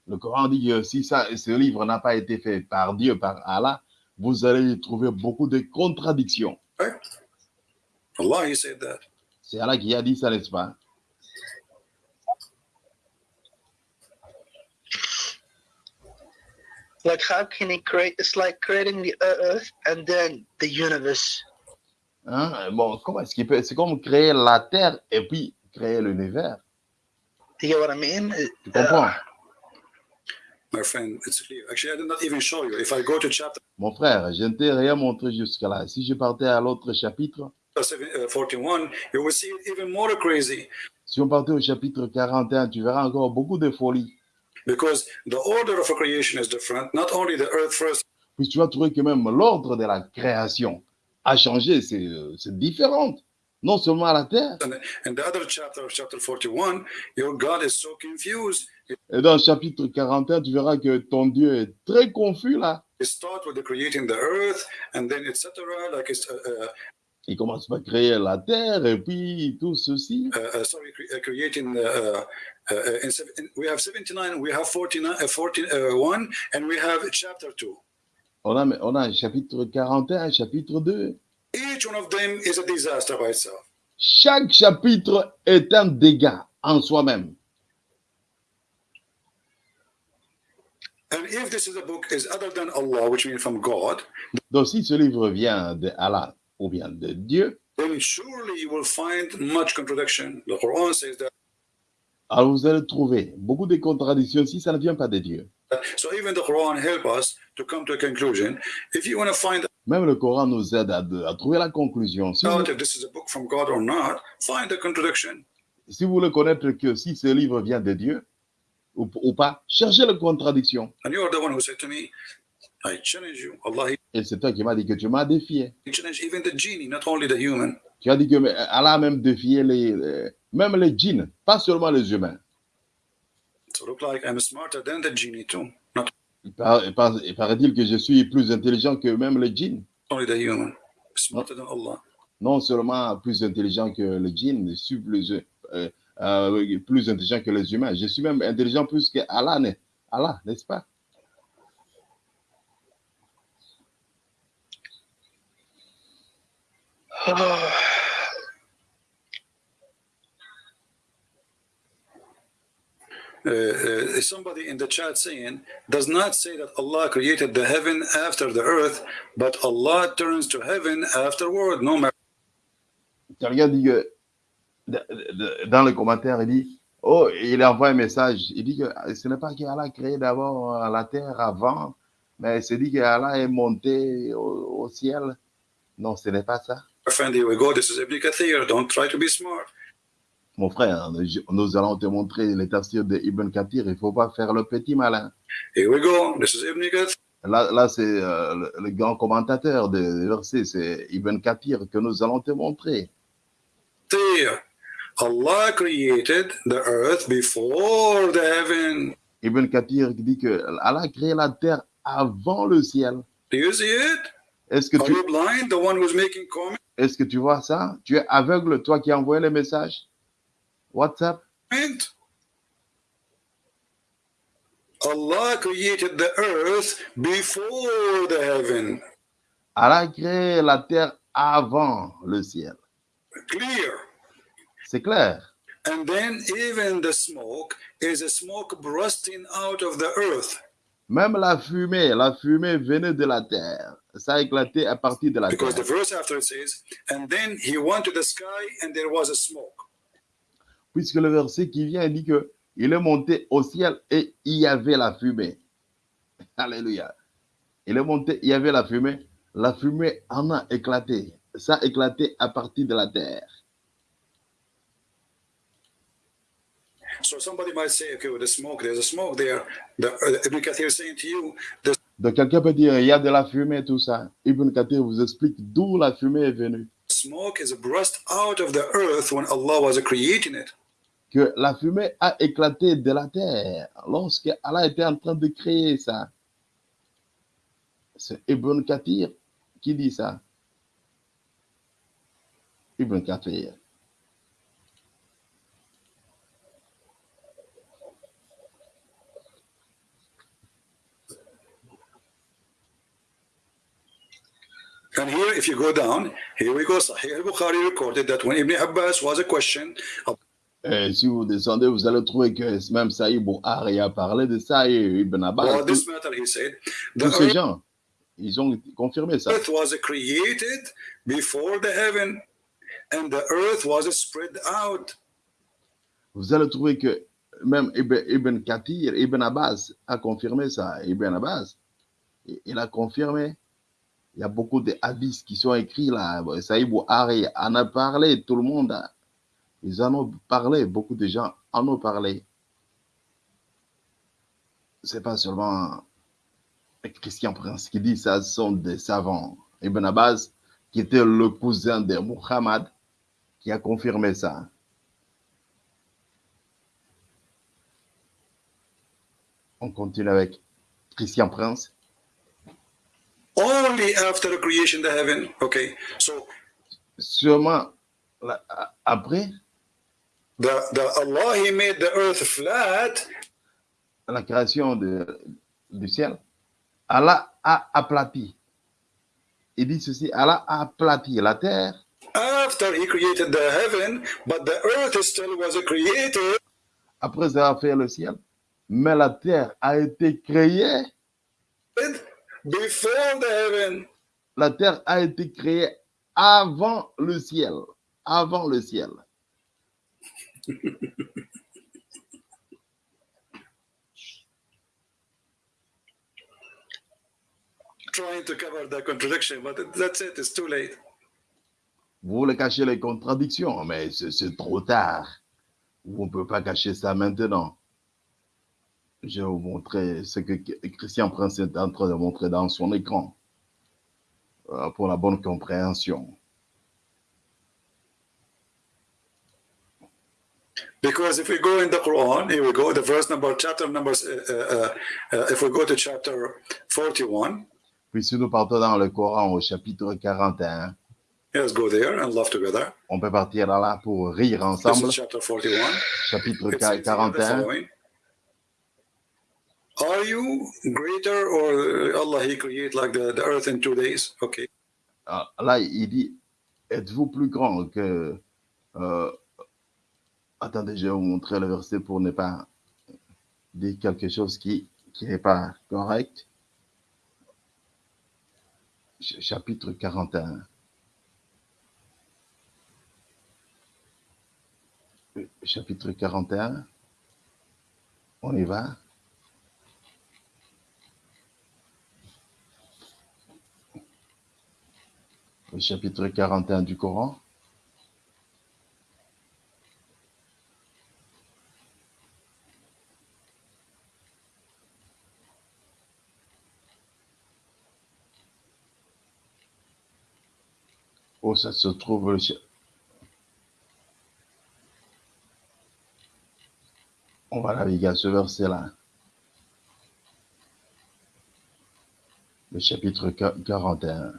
Speaker 1: le Coran dit que si ça, ce livre n'a pas été fait par Dieu, par Allah, vous allez y trouver beaucoup de contradictions.
Speaker 3: Allah, He said that.
Speaker 1: C'est Allah qui a dit ça, n'est-ce pas?
Speaker 2: Like how can he create? It's like creating the earth and then the universe.
Speaker 1: Hein? Bon, comment est-ce qu'il peut? C'est comme créer la terre et puis créer l'univers.
Speaker 2: Do you get what I mean?
Speaker 1: Tu comprends?
Speaker 3: My friend, it's clear. Actually, I did not even show you. If I go to chapter
Speaker 1: Mon frère, je ne t'ai rien montré jusque-là. Si je partais à l'autre chapitre,
Speaker 3: 7, uh, 41, you will see even more crazy
Speaker 1: si on partait au chapitre 41, tu verras encore beaucoup de folie.
Speaker 3: Because the order of a creation is different. Not only the earth first,
Speaker 1: Puis tu vas trouver que même l'ordre de la création a changé, c'est différent. Non seulement la terre,
Speaker 3: and, and the other chapter, chapter 41, your God is so confused.
Speaker 1: et dans le chapitre 41, tu verras que ton Dieu est très confus là.
Speaker 3: It starts with the creating the earth, and then etc. Like it's uh,
Speaker 1: Il commence par créer la terre et puis tout ceci.
Speaker 3: uh, uh, sorry, uh, creating the. Uh, uh, in, in- we have 79, we have 49, uh, 41, and we have chapter 2.
Speaker 1: On a, on a un chapitre 41, un chapitre 2.
Speaker 3: Each one of them is a disaster by itself.
Speaker 1: Chaque chapitre est un dégât en soi-même.
Speaker 3: And if this is a book is other than Allah, which means from God,
Speaker 1: Donc si ce livre vient de Allah ou bien de Dieu,
Speaker 3: then surely you will find much contradiction. The Quran says that.
Speaker 1: Alors vous allez trouver beaucoup de contradictions si ça ne vient pas de Dieu.
Speaker 3: So even the Quran help us to come to a conclusion. If you want to find
Speaker 1: Même le Coran nous aide à, à trouver la conclusion. Si vous,
Speaker 3: out if this is a book from God or not, find the contradiction.
Speaker 1: si vous voulez connaître que si ce livre vient de Dieu ou, ou pas, cherchez la contradiction.
Speaker 3: And you are the one who said to me, I challenge you. Allah,
Speaker 1: Et c'est toi qui m'as dit que tu m'as défié. Tu as dit que mais Allah a même défié les, les- même les djinns, pas seulement les humains.
Speaker 3: So look like I'm smarter than the genie too, not
Speaker 1: Il par- il par- il paraît-il que je suis plus intelligent que même les djinns.
Speaker 3: only the human. Smarter than Allah.
Speaker 1: Non seulement plus intelligent que les djinns, je suis plus, euh, euh, plus intelligent que les humains. Je suis même intelligent plus que Allah, Allah, n'est-ce pas?
Speaker 3: Uh, uh, somebody in the chat saying does not say that Allah created the heaven after the earth, but Allah turns to heaven afterward. No matter.
Speaker 1: Quelqu'un dit que dans les commentaires, il dit Oh, il envoie un message. Il dit que ce n'est pas qu'Allah a créé d'abord euh, la terre avant, mais c'est dit qu'Allah est monté au, au ciel. Non, ce n'est pas ça.
Speaker 3: Friend, here we go. This is Ibn Kathir. Don't try to be smart.
Speaker 1: Mon frère, nous allons te montrer les tafsirs de Ibn Kathir. Il ne faut pas faire le petit malin.
Speaker 3: Here we go. This is Ibn Kathir.
Speaker 1: Là, là c'est euh, le, le grand commentateur des versets, c'est Ibn Kathir que nous allons te montrer.
Speaker 3: Allah created the earth before the heaven.
Speaker 1: Ibn Kathir dit que Allah a créé la terre avant le ciel.
Speaker 3: Do you see it?
Speaker 1: Est-ce que tu,
Speaker 3: you blind? The one who's making comments?
Speaker 1: est-ce que tu vois ça? Tu es aveugle, toi qui envoyé les messages? WhatsApp?
Speaker 3: Allah created the earth before the heaven.
Speaker 1: Allah a créé la terre avant le ciel.
Speaker 3: Clear.
Speaker 1: C'est clair.
Speaker 3: And then even the smoke is a smoke bursting out of the earth
Speaker 1: Même la fumée, la fumée venait de la terre. Ça a éclaté à partir de la
Speaker 3: because the
Speaker 1: terre.
Speaker 3: verse after it says, and then he went to the sky and there was a smoke.
Speaker 1: Puisque le verset qui vient dit que il est monté au ciel et il y avait la fumée. Alléluia. Il est monté, il y avait la fumée. La fumée en a éclaté. Ça a éclaté à partir de la terre.
Speaker 3: So somebody might say, okay, with the smoke, there's a smoke there. The, uh, Ibn Kathir is saying to you, the
Speaker 1: Donc quelqu'un peut dire, il y a de la fumée, tout ça. Ibn Kathir vous explique d'où la fumée est venue.
Speaker 3: smoke is burst out of the earth when Allah was creating it.
Speaker 1: Que la fumée a éclaté de la terre lorsque Allah était en train de créer ça. C'est Ibn Kathir qui dit ça. Ibn Kathir.
Speaker 3: And here, if you go down, here we go. Sahih al-Bukhari recorded that when Ibn Abbas was a question
Speaker 1: Et si vous descendez, vous allez trouver que même Saïd Bouhari a parlé de ça et Ibn Abbas. tous-
Speaker 3: this matter, he said,
Speaker 1: tous ces
Speaker 3: earth
Speaker 1: gens, ils ont confirmé ça.
Speaker 3: was created before the heaven, and the earth was spread out.
Speaker 1: Vous allez trouver que même Ibn, Ibn Kathir, Ibn Abbas a confirmé ça. Ibn Abbas, il a confirmé. Il y a beaucoup de hadiths qui sont écrits là. Saïd Bouhari en a parlé, tout le monde. Ils en ont parlé, beaucoup de gens en ont parlé. C'est pas seulement Christian Prince qui dit ça, ce sont des savants. Ibn Abbas, qui était le cousin de Muhammad, qui a confirmé ça. On continue avec Christian Prince.
Speaker 3: Only after creation the heaven. Okay, so
Speaker 1: Sûrement, après
Speaker 3: the, the Allah He made the earth flat
Speaker 1: la création de, du ciel, Allah a aplati. Il dit ceci, Allah a aplati la terre
Speaker 3: after He created the heaven, but the earth still was created
Speaker 1: après avoir fait le ciel. Mais la terre a été créée,
Speaker 3: before the heaven.
Speaker 1: la terre a été créée avant le ciel. Avant le ciel.
Speaker 3: Trying to cover the contradiction, but that's it. It's too late.
Speaker 1: Vous voulez cacher les contradictions, mais c'est c'est trop tard. On ne peut pas cacher ça maintenant. Je vais vous montrer ce que Christian Prince est en train de montrer dans son écran euh, pour la bonne compréhension.
Speaker 3: Because if we go in the Quran, here we go, the verse number, chapter number, uh, uh, uh, if we go to chapter 41,
Speaker 1: Puis si nous partons dans le Coran au chapitre 41,
Speaker 3: let's go there and laugh together.
Speaker 1: on peut partir là, là pour rire
Speaker 3: This
Speaker 1: ensemble.
Speaker 3: is chapter 41.
Speaker 1: Chapitre
Speaker 3: It says the
Speaker 1: 41.
Speaker 3: Are you greater or Allah He create like the, the earth in two days? Okay.
Speaker 1: Ah, Là, il dit, êtes-vous plus grand que... euh, attendez, je vais vous montrer le verset pour ne pas dire quelque chose qui n'est pas correct. Ch- Chapitre 41. Euh, Chapitre 41. On y va. Le chapitre 41 du Coran. Où ça se trouve le On va naviguer à ce verset-là. Le chapitre qua- 41 euh,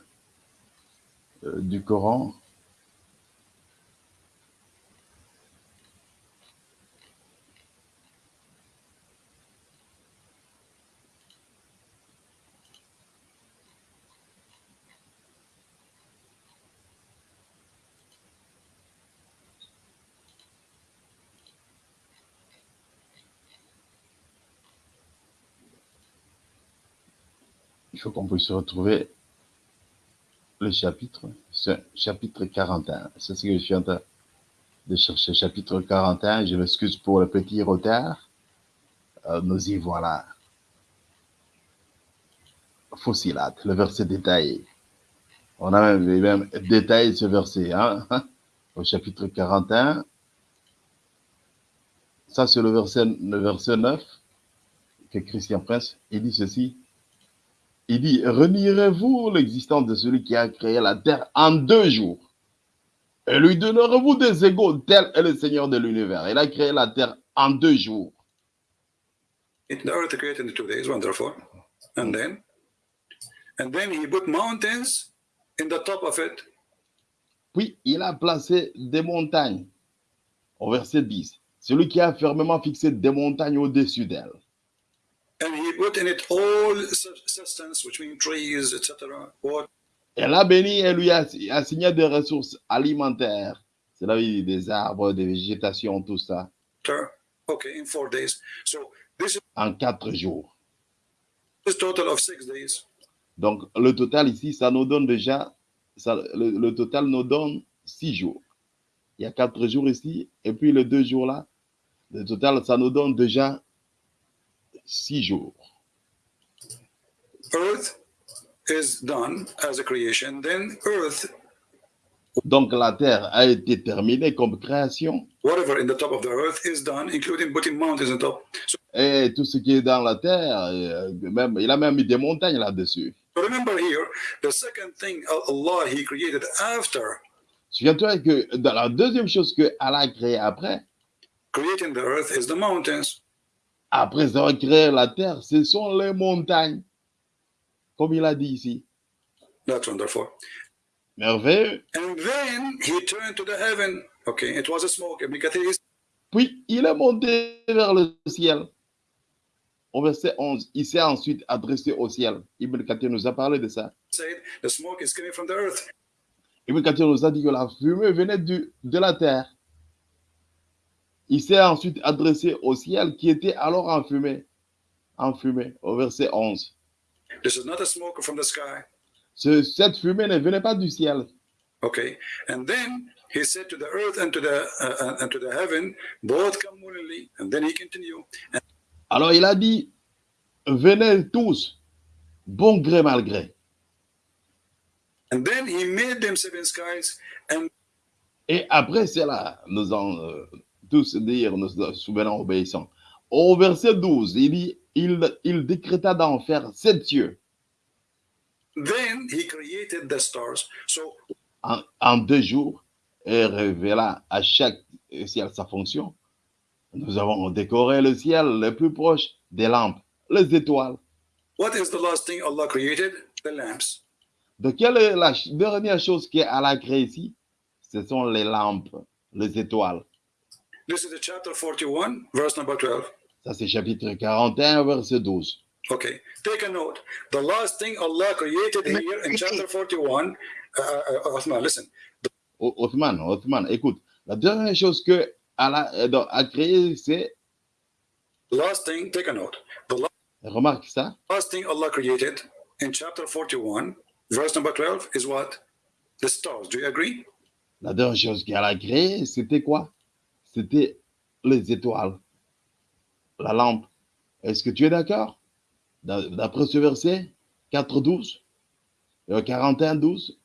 Speaker 1: du Coran. Il faut qu'on puisse retrouver le chapitre, chapitre 41. C'est ce que je suis en train de chercher. Chapitre 41, je m'excuse pour le petit retard. Euh, nous y voilà. Fossilat, le verset détaillé. On a même, détaillé ce verset, hein, au chapitre 41. Ça, c'est le verset, verset 9 que Christian Prince, il dit ceci. Il dit, renierez-vous l'existence de celui qui a créé la terre en deux jours et lui donnerez-vous des égaux, tel est le Seigneur de l'univers. Il a créé la terre en deux jours.
Speaker 3: It, the earth created in two days, wonderful. And then, and then He put mountains in the top of it.
Speaker 1: Puis il a placé des montagnes. Au verset 10. Celui qui a fermement fixé des montagnes au-dessus d'elle. Elle a béni et lui a assigné des ressources alimentaires. C'est là où il dit des arbres, des végétations, tout ça,
Speaker 3: okay, in four days. So this is
Speaker 1: en quatre jours.
Speaker 3: a total of six days.
Speaker 1: Donc, le total ici, ça nous donne déjà, ça, le, le total nous donne six jours. Il y a quatre jours ici, et puis les deux jours là, le total, ça nous donne déjà six jours.
Speaker 3: Earth is done as a creation. Then earth,
Speaker 1: Donc, la terre a été terminée comme création,
Speaker 3: whatever in the top of the earth is done, including putting mountains on top. So,
Speaker 1: et tout ce qui est dans la terre, euh, même, il a même mis des montagnes là-dessus.
Speaker 3: so remember here, the second thing Allah He created after
Speaker 1: Souviens-toi que dans la deuxième chose que Allah a créée après,
Speaker 3: creating the earth is the mountains.
Speaker 1: Après avoir créé la terre, ce sont les montagnes. Comme il a dit ici.
Speaker 3: That's wonderful.
Speaker 1: Merveilleux.
Speaker 3: And then he turned to the heaven. Okay, it was a smoke. Ibn Kathir is
Speaker 1: Puis il est monté vers le ciel. Au verset 11, il s'est ensuite adressé au ciel. Ibn Kathir nous a parlé de ça.
Speaker 3: said the smoke is coming from the earth.
Speaker 1: Ibn Kathir nous a dit que la fumée venait du- de la terre. Il s'est ensuite adressé au ciel qui était alors en fumée. En fumée, au verset 11.
Speaker 3: This is not a smoke from the sky?
Speaker 1: Ce- cette fumée ne venait pas du ciel.
Speaker 3: Okay, and then he said to the earth and to the uh, uh, and to the heaven, both come willingly. And then he continued. And
Speaker 1: Alors il a dit, venez tous, bon gré mal gré.
Speaker 3: And then he made them seven skies, and
Speaker 1: Et après cela, nous en euh, tous dire, nous souvenons obéissants. Au verset 12, il dit, il, il décréta d'en faire sept cieux.
Speaker 3: then he created the stars. So
Speaker 1: en, en deux jours et révéla à chaque ciel sa fonction. Nous avons décoré le ciel le plus proche des lampes, les étoiles.
Speaker 3: what is the last thing Allah created? The lamps.
Speaker 1: De quelle est la dernière chose qu'Allah a créée ici? Ce sont les lampes, les étoiles.
Speaker 3: This is the chapter 41, verse number 12.
Speaker 1: Ça, c'est chapitre 41, verset 12.
Speaker 3: Okay, take a note. The last thing Allah created here in chapter 41, uh, uh, Uthman, listen.
Speaker 1: O- Othman, Othman, écoute. La dernière chose que Allah euh, a créée, c'est,
Speaker 3: last thing, take a note. The la-
Speaker 1: remarque ça,
Speaker 3: last thing Allah created in chapter 41, verse number 12, is what? The stars. Do you agree?
Speaker 1: la dernière chose qu'Allah a créée, c'était quoi? C'était les étoiles, la lampe. Est-ce que tu es d'accord? D'a- D'après ce verset 4, 12, euh, 41, 12.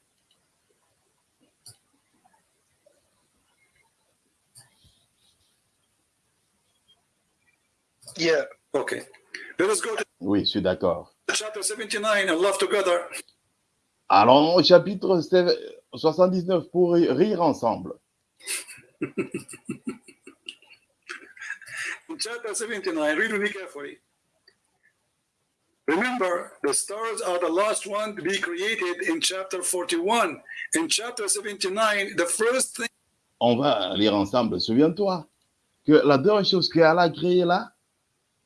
Speaker 2: Yeah.
Speaker 3: Okay. Let us go to
Speaker 1: Oui, je suis d'accord.
Speaker 3: chapter 79 and love together.
Speaker 1: Allons au chapitre 79 pour ri- rire ensemble.
Speaker 3: Chapter 79, read with me carefully. Remember, the stars are the last one to be created in chapter 41. In chapter 79, the first thing
Speaker 1: On va lire ensemble. Souviens-toi que la dernière chose qu'Allah a créée là,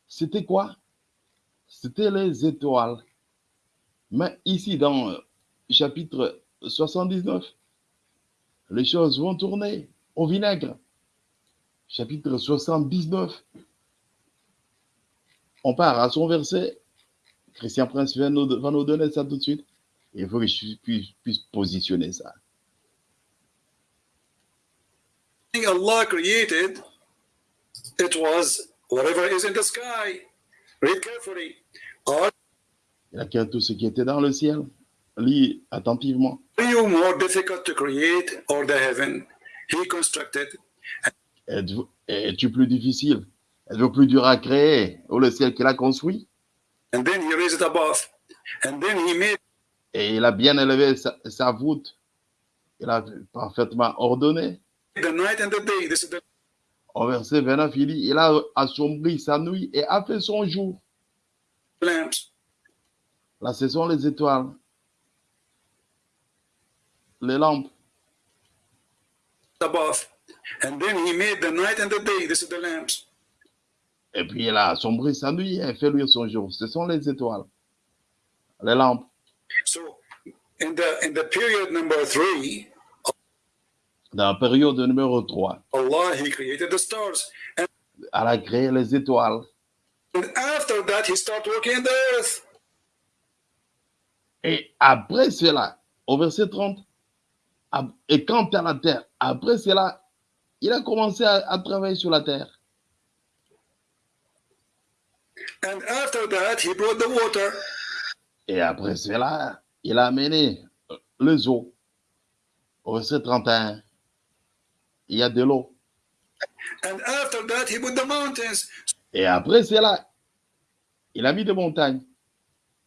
Speaker 1: c'était quoi? C'était les étoiles. Mais ici, dans euh, chapitre 79, les choses vont tourner au vinaigre. Chapitre 79. On part à son verset. Christian Prince va nous, va nous donner ça tout de suite. Il faut que je puisse, puisse positionner ça.
Speaker 3: Allah created, it was whatever is in the sky. Read carefully. Are
Speaker 1: Il a créé tout ce qui était dans le ciel? Lis attentivement.
Speaker 3: you more difficult to create or the heaven? He constructed?
Speaker 1: Êtes-vous- Es-tu plus difficile? Êtes-vous plus dur à créer ou le ciel qu'il a construit
Speaker 3: And then he raised it above. And then he made
Speaker 1: Et il a bien élevé sa, sa voûte. Il a parfaitement ordonné.
Speaker 3: the night and the day. This is the
Speaker 1: Au verset 29, il dit, il a assombri sa nuit et a fait son jour.
Speaker 3: lamps.
Speaker 1: Là, ce sont les étoiles. Les lampes.
Speaker 3: above. And then he made the night and the day. This is the lamps.
Speaker 1: Et puis il a assombri sa nuit et fait luire son jour. Ce sont les étoiles. Les lampes.
Speaker 3: So in the in the period number three,
Speaker 1: Dans la période numéro 3,
Speaker 3: Allah he created the stars. And,
Speaker 1: elle a créé les étoiles.
Speaker 3: and after that he started working in the earth.
Speaker 1: Et après cela, au verset 30, ab- et quant à la terre, après cela, il a commencé à, à travailler sur la terre.
Speaker 3: And after that he brought the water.
Speaker 1: Et après cela, il a amené les eaux. Au verset 31, il y a de l'eau.
Speaker 3: And after that he put the mountains.
Speaker 1: Et après cela, il a mis des montagnes.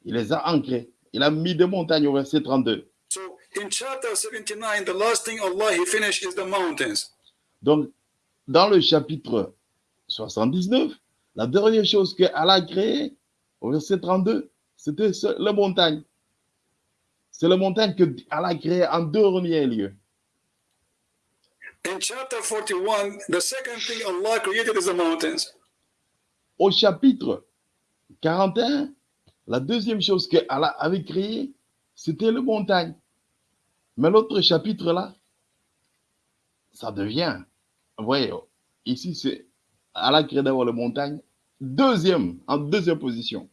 Speaker 1: Il les a ancrées. Il a mis des montagnes au verset 32.
Speaker 3: So in chapter 79, the last thing Allah he finished is the mountains.
Speaker 1: Donc, dans le chapitre 79, la dernière chose que Allah a créée, au verset 32, c'était les montagnes. C'est la montagne que Allah a créée en dernier lieu.
Speaker 3: In chapter 41, the second thing Allah created is the mountains.
Speaker 1: Au chapitre 41, la deuxième chose que Allah avait créée, c'était les montagnes. Mais l'autre chapitre là, ça devient, vous voyez, ici c'est Allah crée d'abord les montagnes, deuxième, en deuxième position.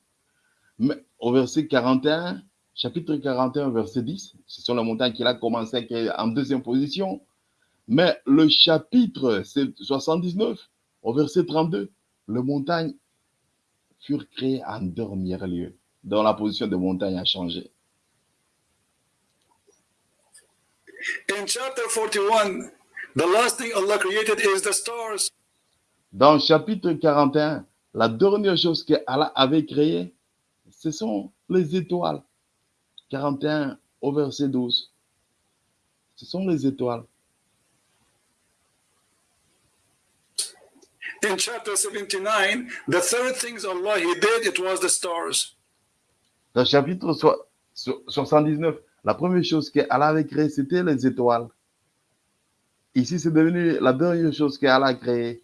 Speaker 1: Mais au verset 41, chapitre 41, verset 10, ce sont les montagnes qu'il a commencé à créer en deuxième position. Mais le chapitre 79, au verset 32, les montagnes furent créées en dernier lieu, dont la position des montagnes a changé.
Speaker 3: In chapter 41, the last thing Allah created is the stars.
Speaker 1: Dans chapitre 41, la dernière chose que Allah avait créée, ce sont les étoiles. 41 au verset 12. Ce sont les étoiles.
Speaker 3: In chapter 79, the third things Allah He did, it was the stars.
Speaker 1: Dans le chapitre so- so- 79, la première chose que Allah avait créée, c'était les étoiles. Ici, c'est devenu la dernière chose que Allah a créée.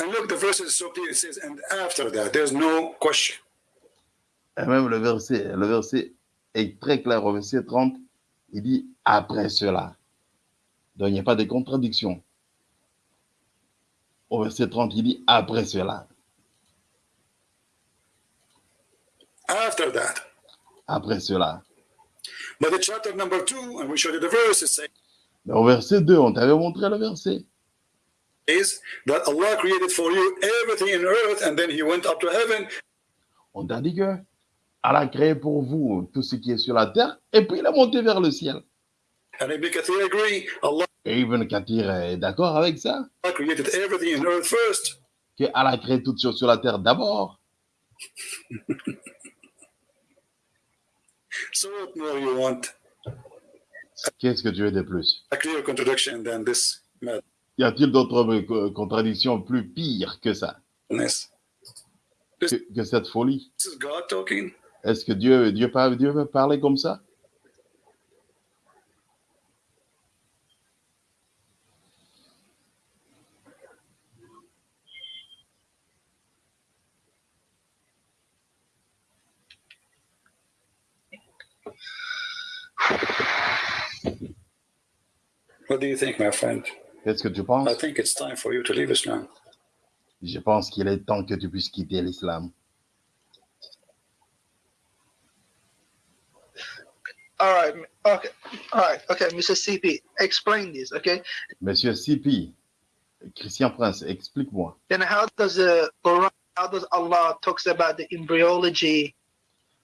Speaker 3: And look, the verse is so clear. It says, and after that, there's no question.
Speaker 1: Et même le verset, le verset est très clair au verset 30. Il dit après cela. Donc, il n'y a pas de contradiction. Au verset 30, il dit après cela.
Speaker 3: After that.
Speaker 1: Après cela.
Speaker 3: But the chapter number two, and we showed you the verse,
Speaker 1: au verset 2, on t'avait montré le verset. On t'a dit que Allah a créé pour vous tout ce qui est sur la terre et puis il est monté vers le ciel.
Speaker 3: And Ibn Kathir agree. Allah
Speaker 1: Et Ibn Kathir est d'accord avec ça.
Speaker 3: created everything in earth first.
Speaker 1: Que Allah a créé toutes choses sur la terre d'abord.
Speaker 3: So what more you want?
Speaker 1: Qu'est-ce que tu veux de plus?
Speaker 3: A clear contradiction than this
Speaker 1: Y a-t-il d'autres euh, contradictions plus pires que ça? Que, que cette folie? Est-ce que Dieu, Dieu, Dieu veut parler comme ça?
Speaker 3: What do you think, my friend?
Speaker 1: Qu'est-ce que tu
Speaker 3: I
Speaker 1: penses
Speaker 3: think it's time for you to leave Islam.
Speaker 1: Je pense qu'il est temps que tu puisses quitter l'islam.
Speaker 2: All right. Okay. All right. Okay, Mr. CP, explain this. Okay?
Speaker 1: Monsieur Sipi, Christian Prince, explique-moi.
Speaker 2: Then how does the Quran? How does Allah talks about the embryology?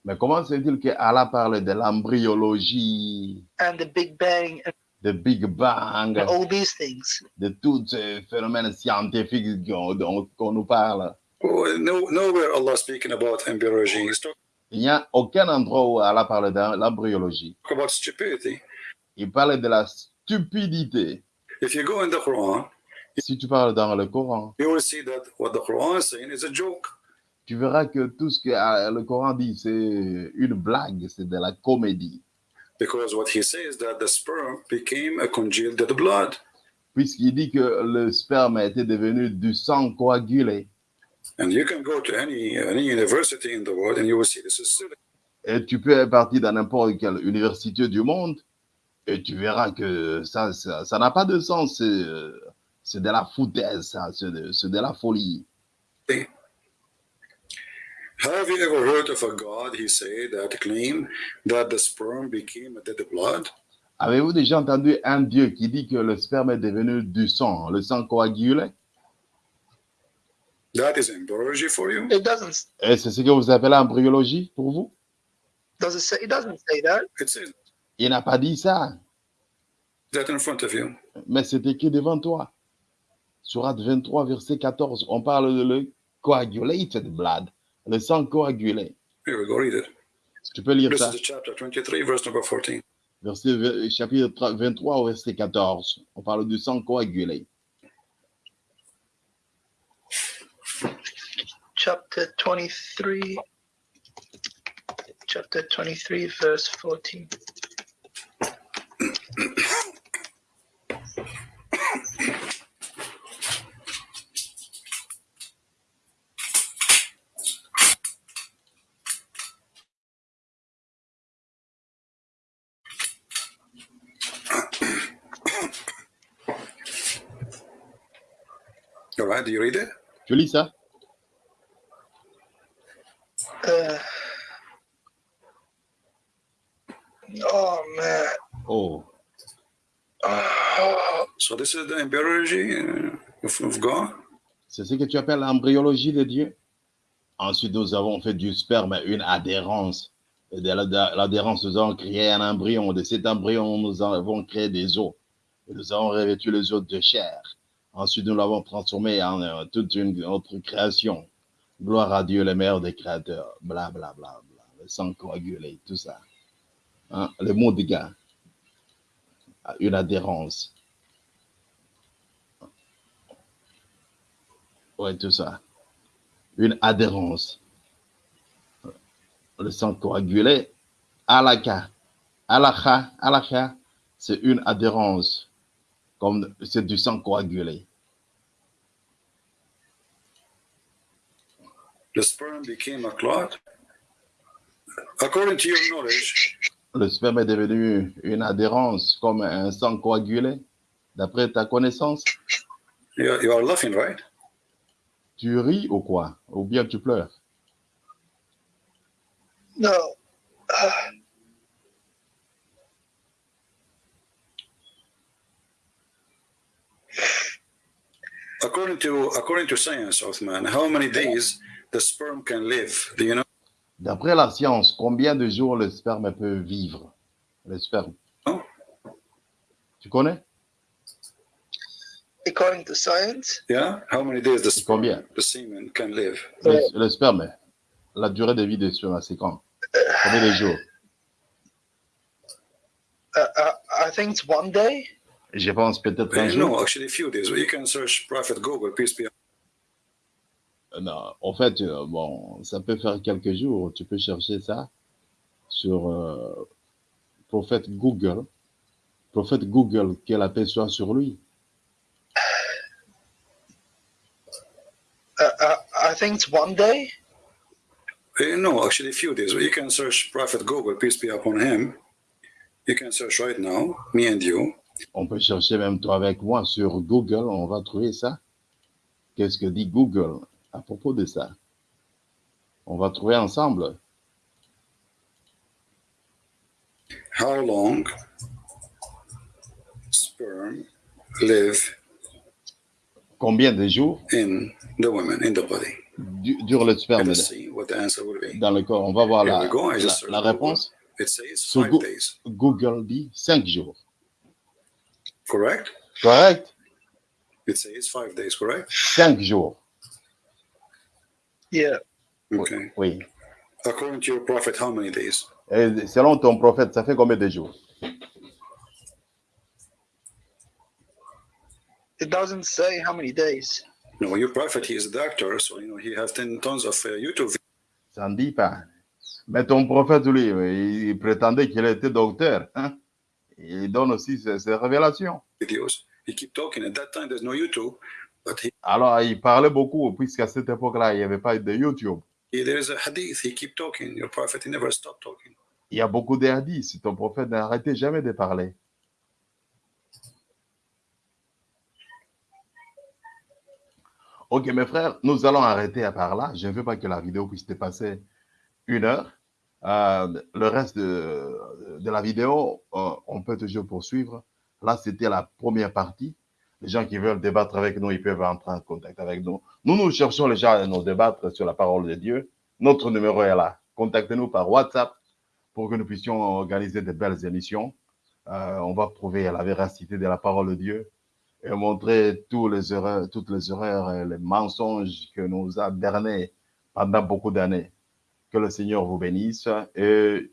Speaker 1: Mais comment se fait-il que Allah parle de l'embryologie,
Speaker 2: and the Big Bang
Speaker 1: de Big Bang,
Speaker 2: all these things?
Speaker 1: de tous ces phénomènes scientifiques qu'on dont- qu'on nous parle
Speaker 3: no, nowhere Allah speaking about embryology. He's talking
Speaker 1: Il n'y a aucun endroit où Allah parle de l'embryologie.
Speaker 3: about stupidity.
Speaker 1: Il parle de la stupidité.
Speaker 3: If you go in the Quran,
Speaker 1: Si tu parles dans le Coran,
Speaker 3: you will see that what the Quran is saying is a joke.
Speaker 1: tu verras que tout ce que euh, le Coran dit, c'est une blague, c'est de la comédie.
Speaker 3: Because what he says that the sperm became a congealed dead blood.
Speaker 1: Puisqu'il dit que le sperme été devenu du sang coagulé.
Speaker 3: And you can go to any any university in the world and you will see this is silly.
Speaker 1: Et tu peux partir dans n'importe quelle université du monde et tu verras que ça ça ça n'a pas de sens. C'est, euh, de la foutaise, ça. C'est de, c'est de la folie.
Speaker 3: Have you ever heard of a God, he said, that claimed that the sperm became a dead blood?
Speaker 1: Avez-vous déjà entendu un Dieu qui dit que le sperme est devenu du sang, le sang coagulé?
Speaker 3: That is embryology for you?
Speaker 2: It doesn't.
Speaker 1: Et c'est ce que vous appelez embryologie pour vous?
Speaker 2: Does it say? It doesn't say that.
Speaker 3: It says
Speaker 1: Il n'a pas dit ça,
Speaker 3: that in front of you.
Speaker 1: mais c'est écrit devant toi. Surat 23, verset 14, on parle de le coagulated blood, le sang coagulé.
Speaker 3: Here we go, read it.
Speaker 1: Tu peux lire
Speaker 3: This
Speaker 1: ça?
Speaker 3: is chapter 23, verse number 14.
Speaker 1: Verset, chapitre 3 23 au verset 14. On parle du sang coagulé.
Speaker 2: Chapter twenty-three. chapter 23, verse 14.
Speaker 3: Do you read it?
Speaker 1: Tu lis ça
Speaker 2: Uh, oh, man.
Speaker 1: Oh,
Speaker 2: Oh,
Speaker 3: So this is the embryology uh, of, of God?
Speaker 1: c'est ce que tu appelles l'embryologie de Dieu. Ensuite, nous avons fait du sperme une adhérence. Et de la- l'adhérence, nous avons créé un embryon. De cet embryon, nous avons créé des os. Et nous avons revêtu les os de chair. Ensuite, nous l'avons transformé en euh, toute une autre création. Gloire à Dieu, le meilleur des créateurs. Bla, bla, bla, bla. Le sang coagulé, tout ça. Hein? Le mot de gars. Une adhérence. Ouais, tout ça. Une adhérence. Le sang coagulé. Alaka. Alaka. Alaka. C'est une adhérence. Comme c'est du sang coagulé.
Speaker 3: The sperm became a clot? According to your knowledge,
Speaker 1: Le sperme est devenu une adhérence comme un sang coagulé. D'après ta connaissance,
Speaker 3: you are, you are laughing, right?
Speaker 1: tu ris ou quoi? Ou bien tu pleures?
Speaker 2: No. Uh,
Speaker 3: According to according to science, Othman, how many days the sperm can live? Do you know?
Speaker 1: D'après la science, combien de jours le sperme peut vivre? Le sperme.
Speaker 3: Oh.
Speaker 1: Tu connais?
Speaker 2: According to science,
Speaker 3: Yeah. How many days the sperm,
Speaker 1: Combien?
Speaker 3: the semen can live?
Speaker 1: le, le sperme, la durée de vie du sperme, c'est quand? Combien de jours?
Speaker 2: Uh, uh, I think it's one day.
Speaker 1: Je pense peut-être un jour.
Speaker 3: no, actually, a few days. You can search Prophet Google, peace be.
Speaker 1: Euh, Non, en fait, euh, bon, ça peut faire quelques jours. Tu peux chercher ça sur euh, prophète Google. Prophète Google, que la paix soit sur lui.
Speaker 2: Uh, uh, I think it's one day.
Speaker 3: Uh, no, actually, a few days. You can search Prophet Google, peace be upon him. You can search right now, me and you.
Speaker 1: On peut chercher même toi avec moi sur Google, on va trouver ça. Qu'est-ce que dit Google à propos de ça? On va trouver ensemble.
Speaker 3: How long sperm live
Speaker 1: Combien de jours?
Speaker 3: in the woman, in the body?
Speaker 1: du- dure le sperme dans le corps On va voir la, réponse. Google dit 5 jours.
Speaker 3: Correct?
Speaker 1: Correct
Speaker 3: It says five days, correct?
Speaker 1: 5 jours.
Speaker 2: Yeah.
Speaker 3: Okay.
Speaker 1: Oui.
Speaker 3: According to your prophet, how many days?
Speaker 1: Et selon ton prophète, ça fait combien de jours?
Speaker 2: It doesn't say how many days.
Speaker 3: No, your prophet, he is a doctor, so you know he has ten tons of uh, YouTube
Speaker 1: Ça ne dit pas. Mais ton prophète, lui, il, il prétendait qu'il était docteur. Hein? Il donne aussi ses, ses révélations. Alors, il parlait beaucoup, puisqu'à cette époque-là, il n'y avait pas de YouTube.
Speaker 3: he- there is a hadith. He keep talking. Your prophet, he never stopped talking.
Speaker 1: Il y a beaucoup de hadiths. Ton prophète n'arrêtait jamais de parler. Ok, mes frères, nous allons arrêter à part là. Je ne veux pas que la vidéo puisse dépasser une heure. Euh, le reste de, la vidéo, euh, on peut toujours poursuivre. Là, c'était la première partie. Les gens qui veulent débattre avec nous, ils peuvent entrer en contact avec nous. Nous, nous cherchons les gens à nous débattre sur la parole de Dieu. Notre numéro est là. Contactez-nous par WhatsApp pour que nous puissions organiser de belles émissions. Euh, on va prouver la véracité de la parole de Dieu et montrer tous les erreurs, toutes les erreurs et les mensonges que nous a bernés pendant beaucoup d'années. Que le Seigneur vous bénisse et